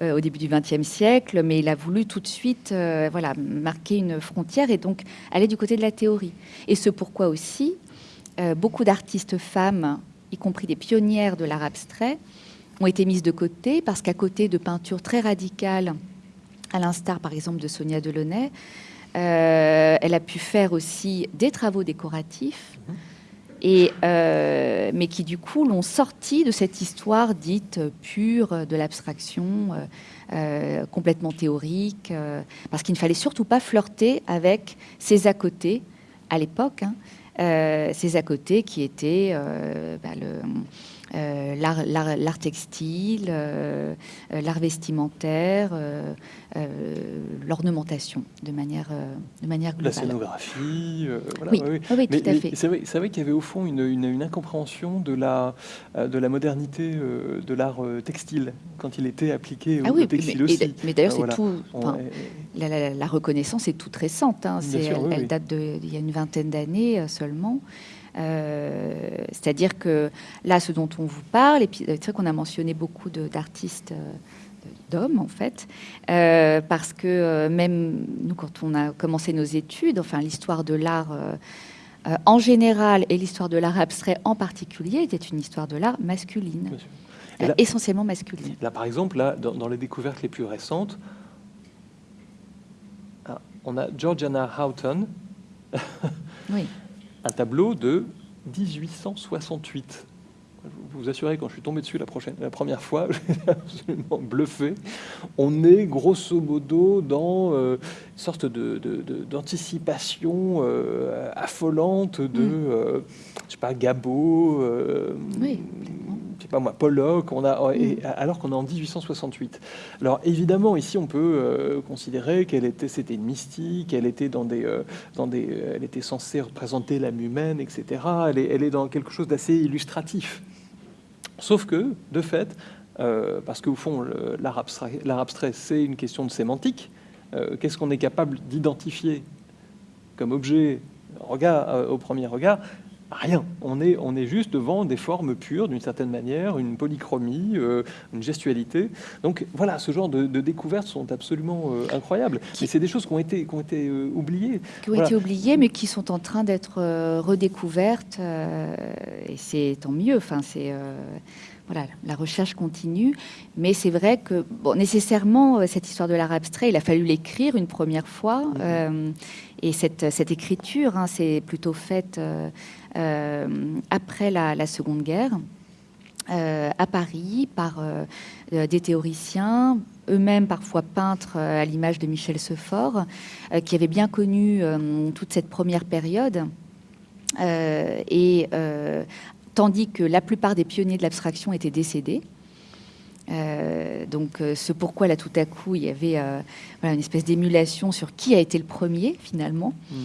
au début du XXe siècle, mais il a voulu tout de suite voilà, marquer une frontière et donc aller du côté de la théorie. Et ce pourquoi aussi, beaucoup d'artistes femmes, y compris des pionnières de l'art abstrait, ont été mises de côté parce qu'à côté de peintures très radicales, à l'instar par exemple de Sonia Delaunay, elle a pu faire aussi des travaux décoratifs, euh, mais qui du coup l'ont sorti de cette histoire dite pure de l'abstraction, euh, complètement théorique, parce qu'il ne fallait surtout pas flirter avec ces à côté à l'époque, hein, ces à côté qui étaient bah, euh, l'art textile, euh, euh, l'art vestimentaire, l'ornementation de manière, de manière globale. La scénographie, voilà, oui, oui. tout à fait. C'est vrai, vrai qu'il y avait au fond une, une, incompréhension de la, de la modernité de l'art textile quand il était appliqué ah au, textile mais, aussi. mais d'ailleurs, c'est tout. la, reconnaissance est toute récente. Hein, elle, date d'il y a une vingtaine d'années seulement. Euh, c'est-à-dire que là, ce dont on vous parle, et puis c'est vrai qu'on a mentionné beaucoup d'artistes euh, d'hommes en fait, euh, parce que même nous, quand on a commencé nos études, enfin l'histoire de l'art en général et l'histoire de l'art abstrait en particulier était une histoire de l'art masculine, essentiellement masculine. Là, par exemple, là, dans, les découvertes les plus récentes, ah, on a Georgiana Houghton. oui un tableau de 1868. Je vous assurer, quand je suis tombé dessus la, première fois, j'ai absolument bluffé. On est grosso modo dans euh, sorte d'anticipation de, euh, affolante de, mm. euh, je sais pas, Gabo, oui je sais pas moi, Pollock, on a, mm. alors qu'on est en 1868. Alors évidemment, ici, on peut euh, considérer qu'elle était, c'était une mystique, elle était dans des, euh, dans des, elle était censée représenter l'âme humaine, etc. Elle est, elle est dans quelque chose d'assez illustratif. Sauf que, de fait, euh, parce qu'au fond, l'art abstrait, abstrait c'est une question de sémantique. Qu'est-ce qu'on est capable d'identifier comme objet regard, au premier regard? Rien. On est, on est juste devant des formes pures, d'une certaine manière, une polychromie, euh, une gestualité. Donc voilà, ce genre de, découvertes sont absolument euh, incroyables. Mais c'est des choses qui ont été, qui ont été euh, oubliées. Qui ont été oubliées, mais qui sont en train d'être redécouvertes. et c'est tant mieux. Enfin, c'est voilà, la recherche continue, mais c'est vrai que bon, nécessairement cette histoire de l'art abstrait, il a fallu l'écrire une première fois, mm-hmm. et cette, cette écriture, hein, c'est plutôt faite euh, après la, Seconde Guerre. Euh, à Paris par euh, des théoriciens, eux-mêmes parfois peintres à l'image de Michel Sefort, qui avaient bien connu toute cette première période. et tandis que la plupart des pionniers de l'abstraction étaient décédés. donc, ce pourquoi là tout à coup il y avait une espèce d'émulation sur qui a été le premier finalement. Mm.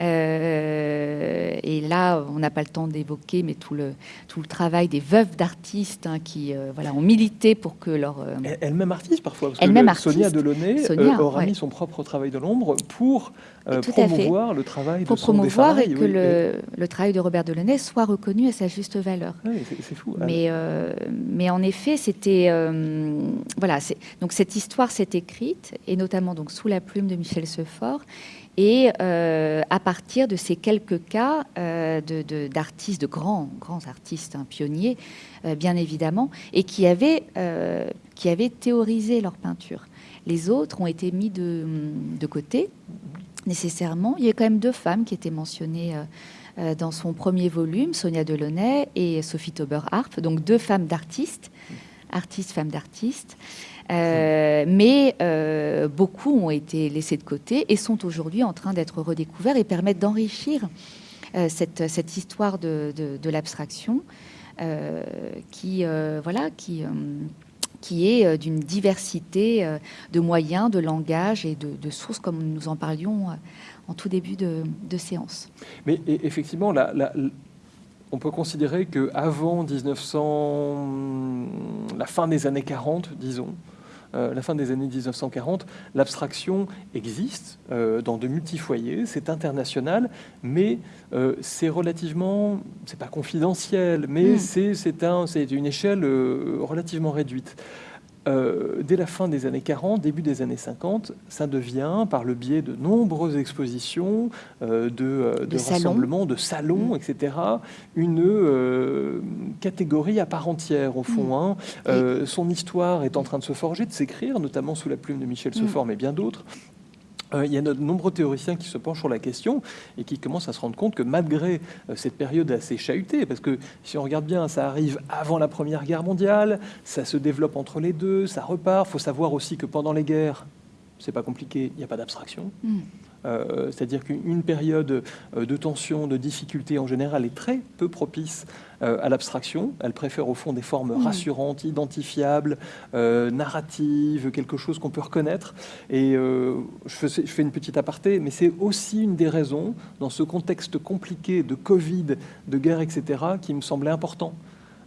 Euh, et là, on n'a pas le temps d'évoquer, mais tout le, tout le travail des veuves d'artistes hein, qui euh, voilà, ont milité pour que leur... Euh, Elle-même artiste parfois, parce que Sonia Delaunay Sonia, aura mis son propre travail de l'ombre pour promouvoir le travail pour de son promouvoir et que le, le, travail de Robert Delaunay soit reconnu à sa juste valeur. Oui, c'est fou. Mais, mais en effet, c'était... voilà, donc cette histoire s'est écrite, et notamment donc, sous la plume de Michel Sefort, et euh, à partir de ces quelques cas euh, d'artistes, de, grands, grands artistes, hein, pionniers, euh, bien évidemment, et qui avaient, qui avaient théorisé leur peinture. Les autres ont été mis de, de, côté, nécessairement. Il y a quand même deux femmes qui étaient mentionnées dans son premier volume, Sonia Delaunay et Sophie Tauber-Harp, donc deux femmes d'artistes, artistes, femmes d'artistes. Euh, mais euh, beaucoup ont été laissés de côté et sont aujourd'hui en train d'être redécouverts et permettent d'enrichir euh, cette, cette, histoire de, de, l'abstraction qui, voilà, qui, qui est d'une diversité de moyens, de langage et de, sources, comme nous en parlions en tout début de, séance. Mais effectivement, on peut considérer que avant 1900, la fin des années 40, disons, euh, la fin des années 1940, l'abstraction existe euh, dans de multi-foyers, c'est international, mais euh, c'est relativement, c'est pas confidentiel, mais hmm. c'est un, une échelle relativement réduite. Euh, dès la fin des années 40, début des années 50, ça devient, par le biais de nombreuses expositions, euh, de, euh, de, rassemblements, de salons, mm. etc., une catégorie à part entière, au fond. Mm. Hein. Son histoire est en train de se forger, de s'écrire, notamment sous la plume de Michel mm. Sefort, mais bien d'autres. Euh, il y a de nombreux théoriciens qui se penchent sur la question et qui commencent à se rendre compte que malgré euh, cette période assez chahutée, parce que si on regarde bien, ça arrive avant la Première Guerre mondiale, ça se développe entre les deux, ça repart. Il faut savoir aussi que pendant les guerres, c'est pas compliqué, il n'y a pas d'abstraction. Mm. Euh, c'est-à-dire qu'une période euh, de tension, de difficulté en général est très peu propice euh, à l'abstraction. Elle préfère au fond des formes rassurantes, identifiables, narratives, quelque chose qu'on peut reconnaître. Et je, fais, je, fais, une petite aparté, mais c'est aussi une des raisons, dans ce contexte compliqué de Covid, de guerre, etc., qui me semblait important.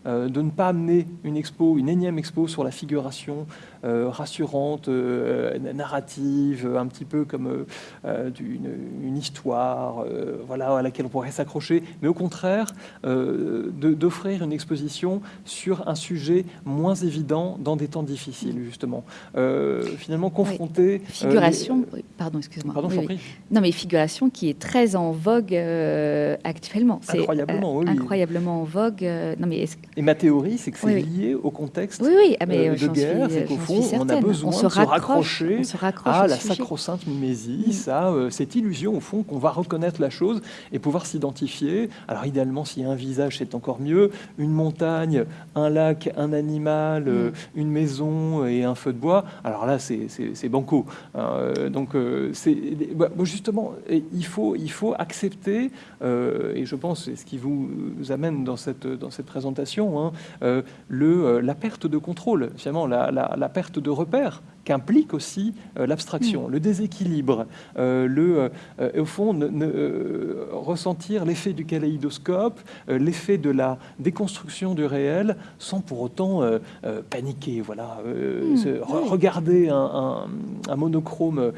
De ne pas amener une expo, une énième expo sur la figuration rassurante, euh, narrative, un petit peu comme une, histoire, voilà, à laquelle on pourrait s'accrocher, mais au contraire d'offrir une exposition sur un sujet moins évident dans des temps difficiles, justement. finalement, confronter... Figuration, pardon, excuse-moi. Pardon, Non, mais figuration qui est très en vogue actuellement. Incroyablement, oui. Incroyablement en vogue. non, mais et ma théorie, c'est que c'est lié au contexte ah, mais, euh, de guerre, c'est qu'au fond, on a besoin de se raccrocher à la sacro-sainte mimésis, mm. à euh, cette illusion, au fond, qu'on va reconnaître la chose et pouvoir s'identifier. Alors, idéalement, s'il y a un visage, c'est encore mieux. Une montagne, un lac, un animal, euh, mm. une maison et un feu de bois. Alors là, c'est banco. Hein, donc, c'est bah, justement, il faut, il faut accepter, et je pense c'est ce qui vous amène dans cette, dans cette présentation, Hein, euh, le, euh, la perte de contrôle, finalement, la, perte de repère qu'implique aussi euh, l'abstraction, mm. le déséquilibre, euh, le, euh, au fond, ne, ressentir l'effet du kaléidoscope, l'effet de la déconstruction du réel, sans pour autant paniquer. Voilà, mm. regarder un, monochrome,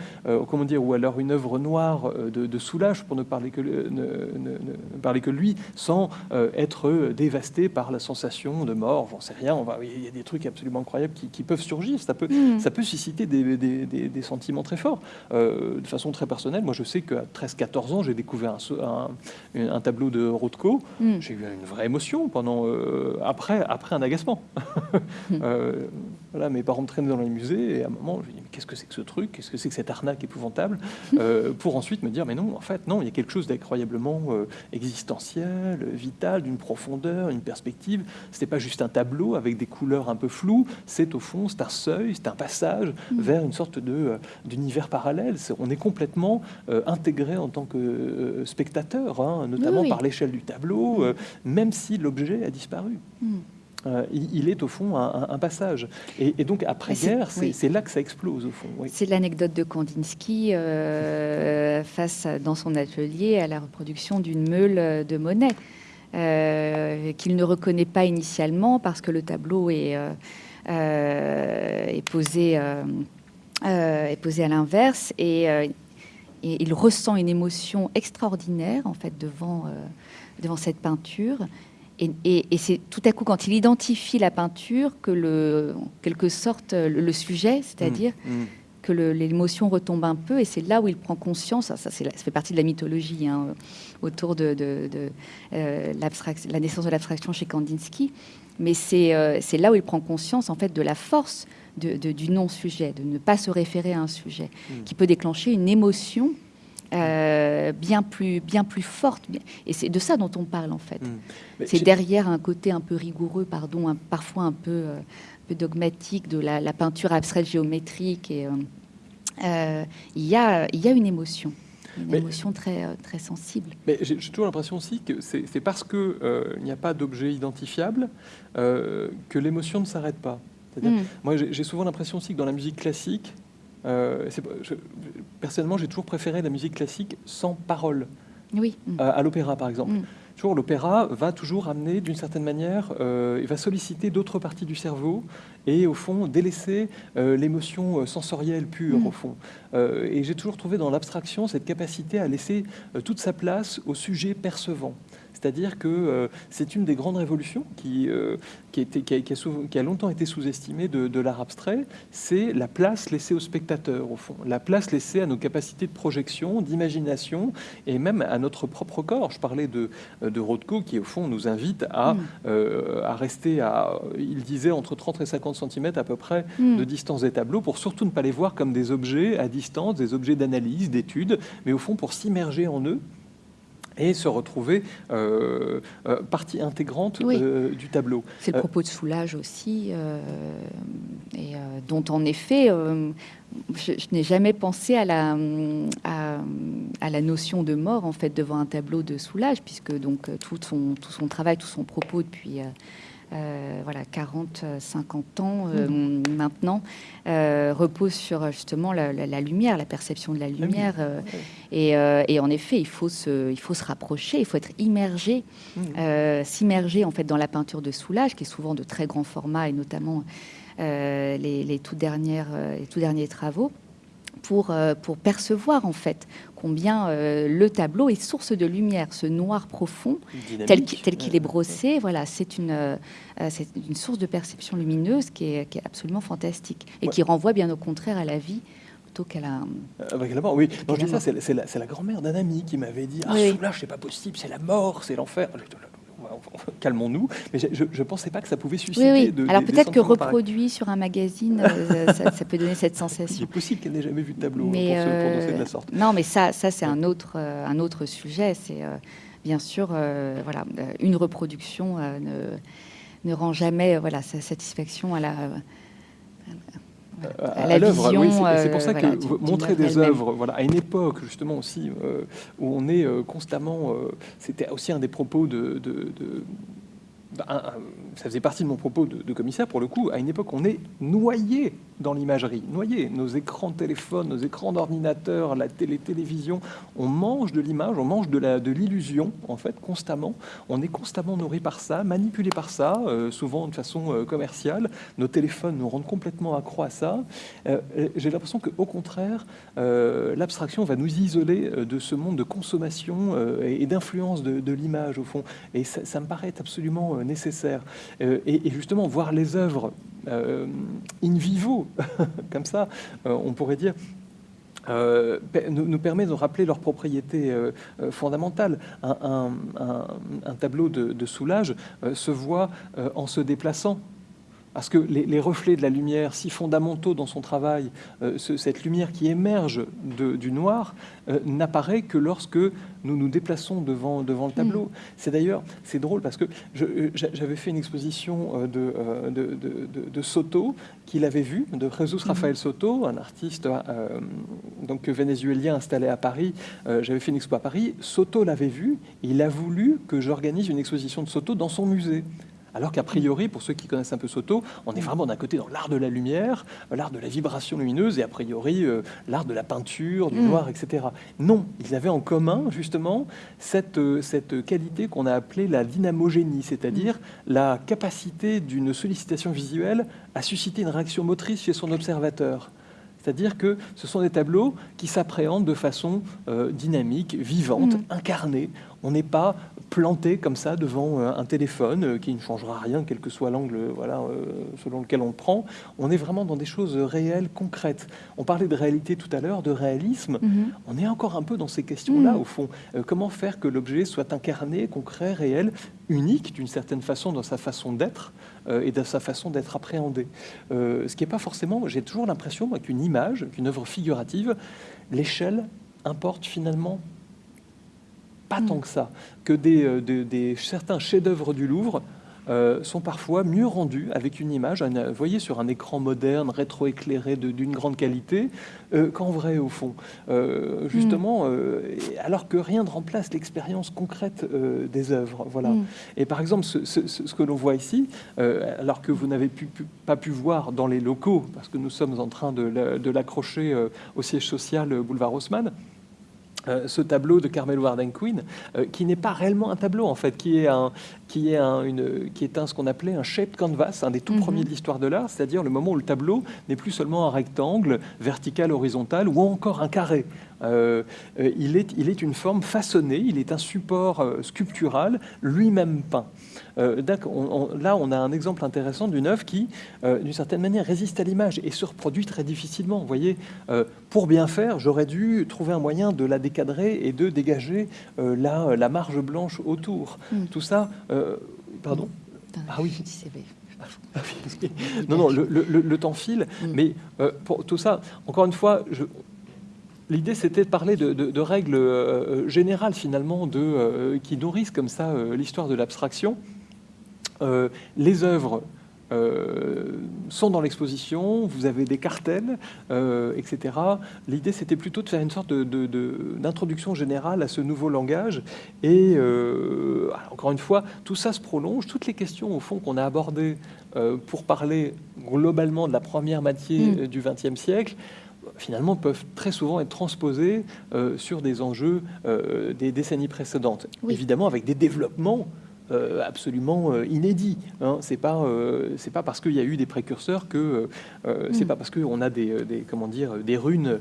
comment dire, ou alors une œuvre noire de, Soulage, pour ne parler que, ne, parler que lui, sans être dévasté par la sensation de mort. J'en sais rien. On va, il y a des trucs absolument incroyables qui, peuvent surgir. Ça peut, mm. ça peut susciter des, des, sentiments très forts. Euh, de façon très personnelle, moi je sais qu'à 13-14 ans, j'ai découvert un, un, tableau de Rothko. Mm. J'ai eu une vraie émotion pendant, euh, après, après un agacement. Mm. Euh, voilà, mes parents me traînaient dans les musées et à un moment, je me dis mais qu'est-ce que c'est que ce truc? Qu'est-ce que c'est que cette arnaque épouvantable? Pour ensuite me dire mais non, en fait, non, il y a quelque chose d'incroyablement existentiel, vital, d'une profondeur, une perspective. C'était pas juste un tableau avec des couleurs un peu floues, c'est au fond, c'est un seuil, c'est un passage mm. vers une sorte de euh, d'univers parallèle. on est complètement euh, intégré en tant que euh, spectateur, hein, notamment par l'échelle du tableau, mm. même si l'objet a disparu. Mm. il, est au fond un, passage. Et, donc après-guerre, c'est là que ça explose au fond. C'est l'anecdote de Kandinsky face dans son atelier à la reproduction d'une meule de Monet. qu'il ne reconnaît pas initialement parce que le tableau est, est posé euh, est posé à l'inverse euh, et, il ressent une émotion extraordinaire en fait devant, euh, devant cette peinture. Et, c'est tout à coup quand il identifie la peinture que le, en quelque sorte le, sujet, c'est-à-dire mmh, mmh. que l'émotion retombe un peu, et c'est là où il prend conscience. Ça, ça, fait partie de la mythologie hein, autour de, de, la naissance de l'abstraction chez Kandinsky. Mais c'est là où il prend conscience en fait de la force du non-sujet, de ne pas se référer à un sujet, hmm. qui peut déclencher une émotion euh, bien, plus, bien plus forte. Et c'est de ça dont on parle en fait. Hmm. C'est derrière un côté un peu rigoureux, pardon, parfois un peu, euh, peu, dogmatique de la, peinture abstraite géométrique. Et, euh, il, y a, y a une émotion. Une émotion très, très sensible. Mais j'ai toujours l'impression aussi que c'est parce qu'il il n'y a pas d'objet identifiable que l'émotion ne s'arrête pas. Mm. Moi, j'ai souvent l'impression aussi que dans la musique classique, euh, personnellement, j'ai toujours préféré la musique classique sans parole. Oui. à l'opéra, par exemple. Mm. Toujours, l'opéra va toujours amener, d'une certaine manière, euh, il va solliciter d'autres parties du cerveau et, au fond, délaisser euh, l'émotion sensorielle pure, mm. au fond. et j'ai toujours trouvé dans l'abstraction cette capacité à laisser toute sa place au sujet percevant. C'est-à-dire que euh, c'est une des grandes révolutions qui, qui, qui, a, longtemps été sous-estimée de, l'art abstrait, c'est la place laissée au spectateur, au fond, la place laissée à nos capacités de projection, d'imagination, et même à notre propre corps. Je parlais de, de Rothko, qui, au fond, nous invite à, mm. euh, à rester à, il disait, entre 30 et 50 cm à peu près mm. de distance des tableaux, pour surtout ne pas les voir comme des objets à distance, des objets d'analyse, d'étude, mais au fond pour s'immerger en eux et se retrouver euh, euh, partie intégrante euh, du tableau. C'est le propos de Soulage aussi, et dont en effet, je, n'ai jamais pensé à la, à, la notion de mort en fait devant un tableau de Soulage, puisque donc tout son, tout son travail, tout son propos depuis euh, voilà, 40, 50 ans euh, mhm. maintenant, euh, repose sur justement la, lumière, la perception de la lumière. Et, en effet, il faut, se, il faut se rapprocher, il faut être immergé, mhm. s'immerger en fait dans la peinture de Soulage, qui est souvent de très grand format, et notamment les, les, tout dernières, les tout derniers travaux pour, euh, pour percevoir en fait combien euh, le tableau est source de lumière, ce noir profond tel qu'il est brossé. Voilà, c'est une, euh, c'est une source de perception lumineuse qui est, qui est absolument fantastique et qui renvoie bien au contraire à la vie plutôt qu'à la. oui. Non, je dis ça, c'est la, la grand-mère d'un ami qui m'avait dit Ah, oui. c'est pas possible, c'est la mort, c'est l'enfer calmons-nous. Mais je ne pensais pas que ça pouvait susciter. De, Alors peut-être que reproduit sur un magazine, euh, ça, peut donner cette sensation. C'est possible qu'elle n'ait jamais vu de tableau mais, pour se prononcer de la sorte. Non, mais ça, ça c'est un autre, euh, un autre sujet. C'est euh, bien sûr, voilà, une reproduction ne, ne rend jamais voilà sa satisfaction à la à, l'œuvre. c'est pour ça euh, que montrer des œuvres voilà, à une époque justement aussi euh, où on est euh, constamment, c'était aussi un des propos de, ça faisait partie de mon propos de, commissaire, pour le coup, à une époque, on est noyé dans l'imagerie, noyé. Nos écrans de téléphone, nos écrans d'ordinateur, la télé, télévision, on mange de l'image, on mange de l'illusion, en fait, constamment. On est constamment nourri par ça, manipulé par ça, euh, souvent de façon euh, commerciale. Nos téléphones nous rendent complètement accro à ça. Euh, j'ai l'impression qu'au contraire, l'abstraction va nous isoler de ce monde de consommation et, d'influence de, l'image, au fond. Et ça, me paraît absolument nécessaire. Et, et, justement, voir les œuvres in vivo, comme ça, on pourrait dire, euh, nous, permet de rappeler leurs propriétés euh, euh, fondamentales. Un, tableau de Soulage se voit en se déplaçant parce que les, reflets de la lumière si fondamentaux dans son travail, euh, cette lumière qui émerge du noir, euh, n'apparaît que lorsque nous nous déplaçons devant, devant le tableau. Mm. C'est d'ailleurs, c'est drôle parce que euh, j'avais fait une exposition de, de, Soto qu'il avait vu, de Jesus mm. Rafael Soto, un artiste donc vénézuélien installé à Paris. j'avais fait une expo à Paris. Soto l'avait vu il a voulu que j'organise une exposition de Soto dans son musée. Alors qu'a priori, pour ceux qui connaissent un peu Soto, on est vraiment d'un côté dans l'art de la lumière, l'art de la vibration lumineuse, et a priori euh, l'art de la peinture, du mm. noir, etc. Non, ils avaient en commun justement cette, euh, cette qualité qu'on a appelée la dynamogénie, c'est-à-dire mm. la capacité d'une sollicitation visuelle à susciter une réaction motrice chez son observateur. C'est-à-dire que ce sont des tableaux qui s'appréhendent de façon euh, dynamique, vivante, mm. incarnée. On n'est pas planté comme ça devant euh, un téléphone euh, qui ne changera rien, quel que soit l'angle voilà, euh, selon lequel on le prend. On est vraiment dans des choses réelles, concrètes. On parlait de réalité tout à l'heure, de réalisme. Mhm. On est encore un peu dans ces questions-là, mhm. au fond. comment faire que l'objet soit incarné, concret, réel, unique d'une certaine façon dans sa façon d'être et dans sa façon d'être appréhendé? ce qui n'est pas forcément, j'ai toujours l'impression qu'une image, qu'une œuvre figurative, l'échelle importe finalement pas tant que ça, que des, euh, des certains chefs-d'œuvre du Louvre euh, sont parfois mieux rendus avec une image, vous voyez, sur un écran moderne, rétroéclairé d'une grande qualité, euh, qu'en vrai, au fond. justement, mm. alors que rien ne remplace l'expérience concrète des œuvres. Voilà. Mm. Et par exemple, ce, que l'on voit ici, alors que vous n'avez pas pu voir dans les locaux, parce que nous sommes en train de l'accrocher au siège social boulevard Haussmann, euh, ce tableau de Carmel Warden Queen, euh, qui n'est pas réellement un tableau en fait, qui est un, qui est un, une, qui est un ce qu'on appelait un shaped canvas, un des tout mhm. premiers de l'histoire de l'art, c'est-à-dire le moment où le tableau n'est plus seulement un rectangle vertical, horizontal ou encore un carré. Euh, il, est, il est une forme façonnée, il est un support sculptural lui-même peint. Euh, là, on a un exemple intéressant d'une œuvre qui, euh, d'une certaine manière, résiste à l'image et se reproduit très difficilement. Vous voyez, euh, pour bien faire, j'aurais dû trouver un moyen de la décadrer et de dégager la, la, marge blanche autour. Hmm. Tout ça, pardon. Ah oui. non, non, le, temps file, hmm. mais pour tout ça, encore une fois, je, L'idée, c'était de parler de, règles générales, finalement, de, qui nourrissent comme ça l'histoire de l'abstraction. Euh, les œuvres euh, sont dans l'exposition, vous avez des cartels, euh, etc. L'idée, c'était plutôt de faire une sorte d'introduction générale à ce nouveau langage. Et encore une fois, tout ça se prolonge. Toutes les questions, au fond, qu'on a abordées pour parler globalement de la première moitié mm. du XXe siècle, finalement peuvent très souvent être transposées sur des enjeux des décennies précédentes. Évidemment, avec des développements absolument euh, inédit. Hein. C'est pas euh, c'est pas parce qu'il y a eu des précurseurs que c'est mm. pas parce qu'on a des, des, comment dire des runes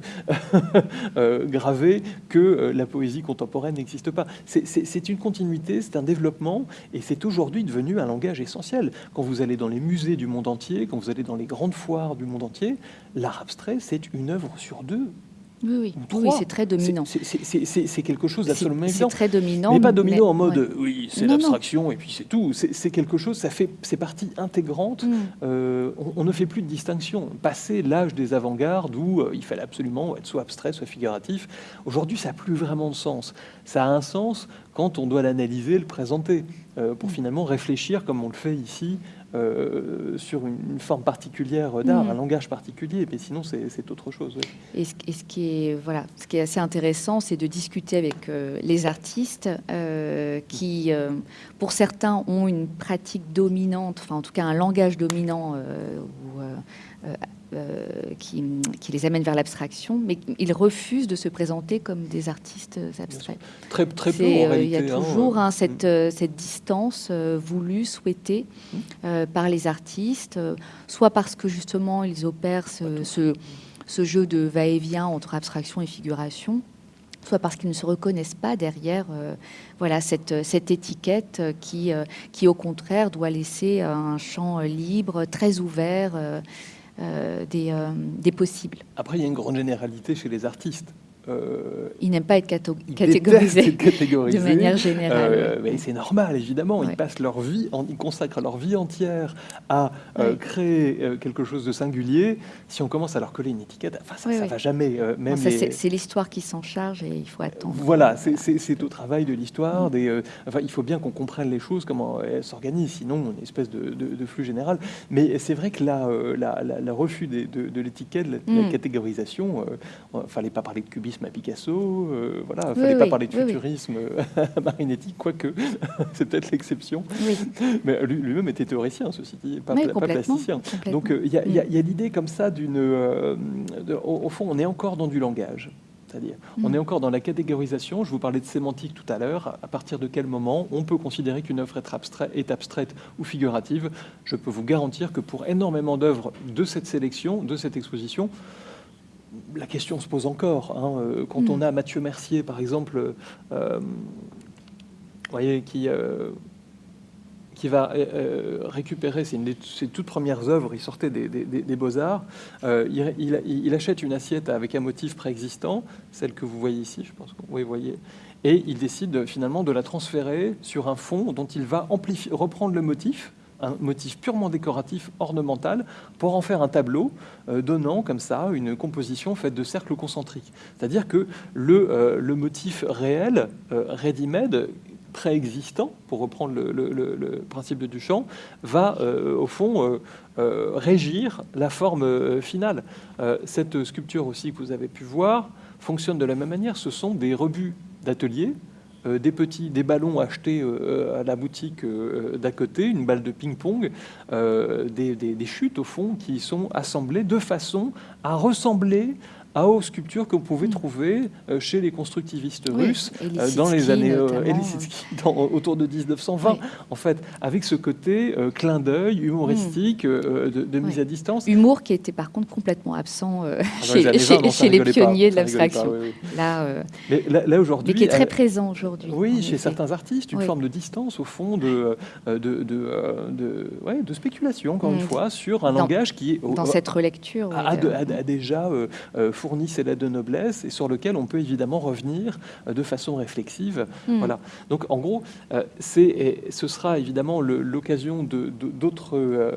gravées que la poésie contemporaine n'existe pas. C'est une continuité, c'est un développement et c'est aujourd'hui devenu un langage essentiel. Quand vous allez dans les musées du monde entier, quand vous allez dans les grandes foires du monde entier, l'art abstrait c'est une œuvre sur deux oui, oui. c'est très dominant. C'est quelque chose d'absolument évident. C'est très dominant. Mais pas dominant en mode oui, c'est l'abstraction et puis c'est tout. C'est quelque chose, ça fait, c'est partie intégrante. Mm. Euh, on, ne fait plus de distinction. Passé l'âge des avant-gardes où euh, il fallait absolument être soit abstrait, soit figuratif, aujourd'hui ça n'a plus vraiment de sens. Ça a un sens quand on doit l'analyser, le présenter, euh, pour mm. finalement réfléchir comme on le fait ici euh, sur une, forme particulière d'art, Mm. un langage particulier, mais sinon c'est autre chose. oui. Et ce, et ce qui est voilà, ce qui est assez intéressant, c'est de discuter avec euh, les artistes euh, qui, pour certains, ont une pratique dominante, enfin en tout cas un langage dominant ou, qui, qui les amène vers l'abstraction, mais ils refusent de se présenter comme des artistes abstraits. Très, très peu en euh, Il y a réalité. hein, toujours hein, euh, cette, euh, cette distance euh, voulue, souhaitée Mm. euh, par les artistes, euh, soit parce que justement ils opèrent ce, ce- ce jeu de va-et-vient entre abstraction et figuration, soit parce qu'ils ne se reconnaissent pas derrière euh, voilà, cette, cette étiquette euh, qui, euh, qui, au contraire, doit laisser un champ euh, libre, très ouvert euh, euh, des, euh, des possibles. Après, il y a une grande généralité chez les artistes. Euh, Ils n'aiment pas être catégorisés. de manière générale. Euh, mais c'est normal, évidemment. Ouais. Ils passent leur vie, en- ils consacrent leur vie entière à euh, créer euh, quelque chose de singulier. Si on commence à leur coller une étiquette, enfin, ça, oui. va jamais. même Bon, ça, les- c'est l'histoire qui s'en charge et il faut attendre. Voilà, c'est- au travail de l'histoire. Enfin, il faut bien qu'on comprenne les choses, comment elles s'organisent, sinon une espèce de, de- de flux général. Mais c'est vrai que la- refus des- de, de l'étiquette, la, la Mm. catégorisation, il ne fallait pas parler de cubisme à Picasso, euh, voilà, Oui, fallait pas parler de oui, oui. futurisme à Marinetti, quoique c'est peut-être l'exception. Mais lui- lui-même était théoricien, ceci dit, pas, pla- plasticien. Donc euh, il y a- il il l'idée comme ça d'une... euh, au fond, on est encore dans du langage. C'est-à-dire, on Mm. est encore dans la catégorisation. Je vous parlais de sémantique tout à l'heure. À partir de quel moment on peut considérer qu'une œuvre est, abstrait- est abstraite ou figurative? Je peux vous garantir que pour énormément d'œuvres de cette sélection, de cette exposition, la question se pose encore. hein. Euh, Quand Mm. on a Mathieu Mercier, par exemple, euh, voyez, qui, euh, qui va euh, récupérer, c'est une de ses toutes premières œuvres, il sortait des, des- des- des Beaux-Arts, il, il- il achète une assiette avec un motif préexistant, celle que vous voyez ici, je pense que vous voyez, et il décide finalement de la transférer sur un fond dont il va amplifier, reprendre le motif, un motif purement décoratif, ornemental, pour en faire un tableau euh, donnant comme ça une composition faite de cercles concentriques. C'est-à-dire que le, euh, motif réel, euh, ready-made, préexistant, pour reprendre le, principe de Duchamp, va au fond régir la forme finale. Cette sculpture aussi que vous avez pu voir fonctionne de la même manière. Ce sont des rebuts d'atelier, des petits, ballons achetés euh, à la boutique euh, d'à côté, une balle de ping-pong, euh, des, des- des chutes au fond qui sont assemblées de façon à ressembler à aux sculptures que vous pouvez trouver euh, chez les constructivistes Oui, russes euh, dans les années euh, Lissitsky, dans- autour de 1920. Oui. En fait, avec ce côté euh, clin d'œil humoristique euh, de, de mise à distance. Humour qui était par contre complètement absent euh, Ah, les chez, années chez- 20, non, ça chez les rigolait pas, pionniers de l'abstraction. Là, euh, Mais là, là, mais qui est très euh, présent aujourd'hui. oui, chez certains artistes, une forme de distance au fond de, euh, de, de, euh, ouais, spéculation, encore Mm. une fois, sur un Dans- langage qui est Dans cette relecture. a, euh, a déjà euh, euh, fourni ses lettres de noblesse et sur lequel on peut évidemment revenir euh, de façon réflexive. hmm. Voilà. Donc en gros, euh, c'est, et ce sera évidemment l'occasion de, de- d'autres, euh,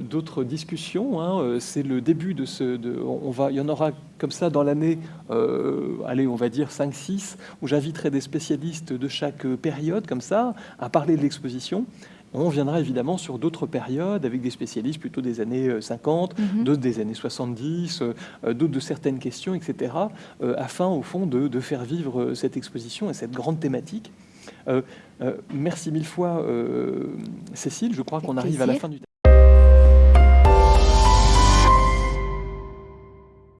d'autres discussions. hein. C'est le début de ce. de- on va, il y en aura comme ça dans l'année, euh, allez, on va dire 5-6, où j'inviterai des spécialistes de chaque période, comme ça, à parler de l'exposition. On viendra évidemment sur d'autres périodes avec des spécialistes plutôt des années euh, 50, Mhm. d'autres des années 70, euh, euh, d'autres de certaines questions, etc., euh, afin au fond de, de faire vivre euh, cette exposition et cette grande thématique. Euh, euh, merci mille fois, euh, Cécile. Je crois qu'on arrive à la fin du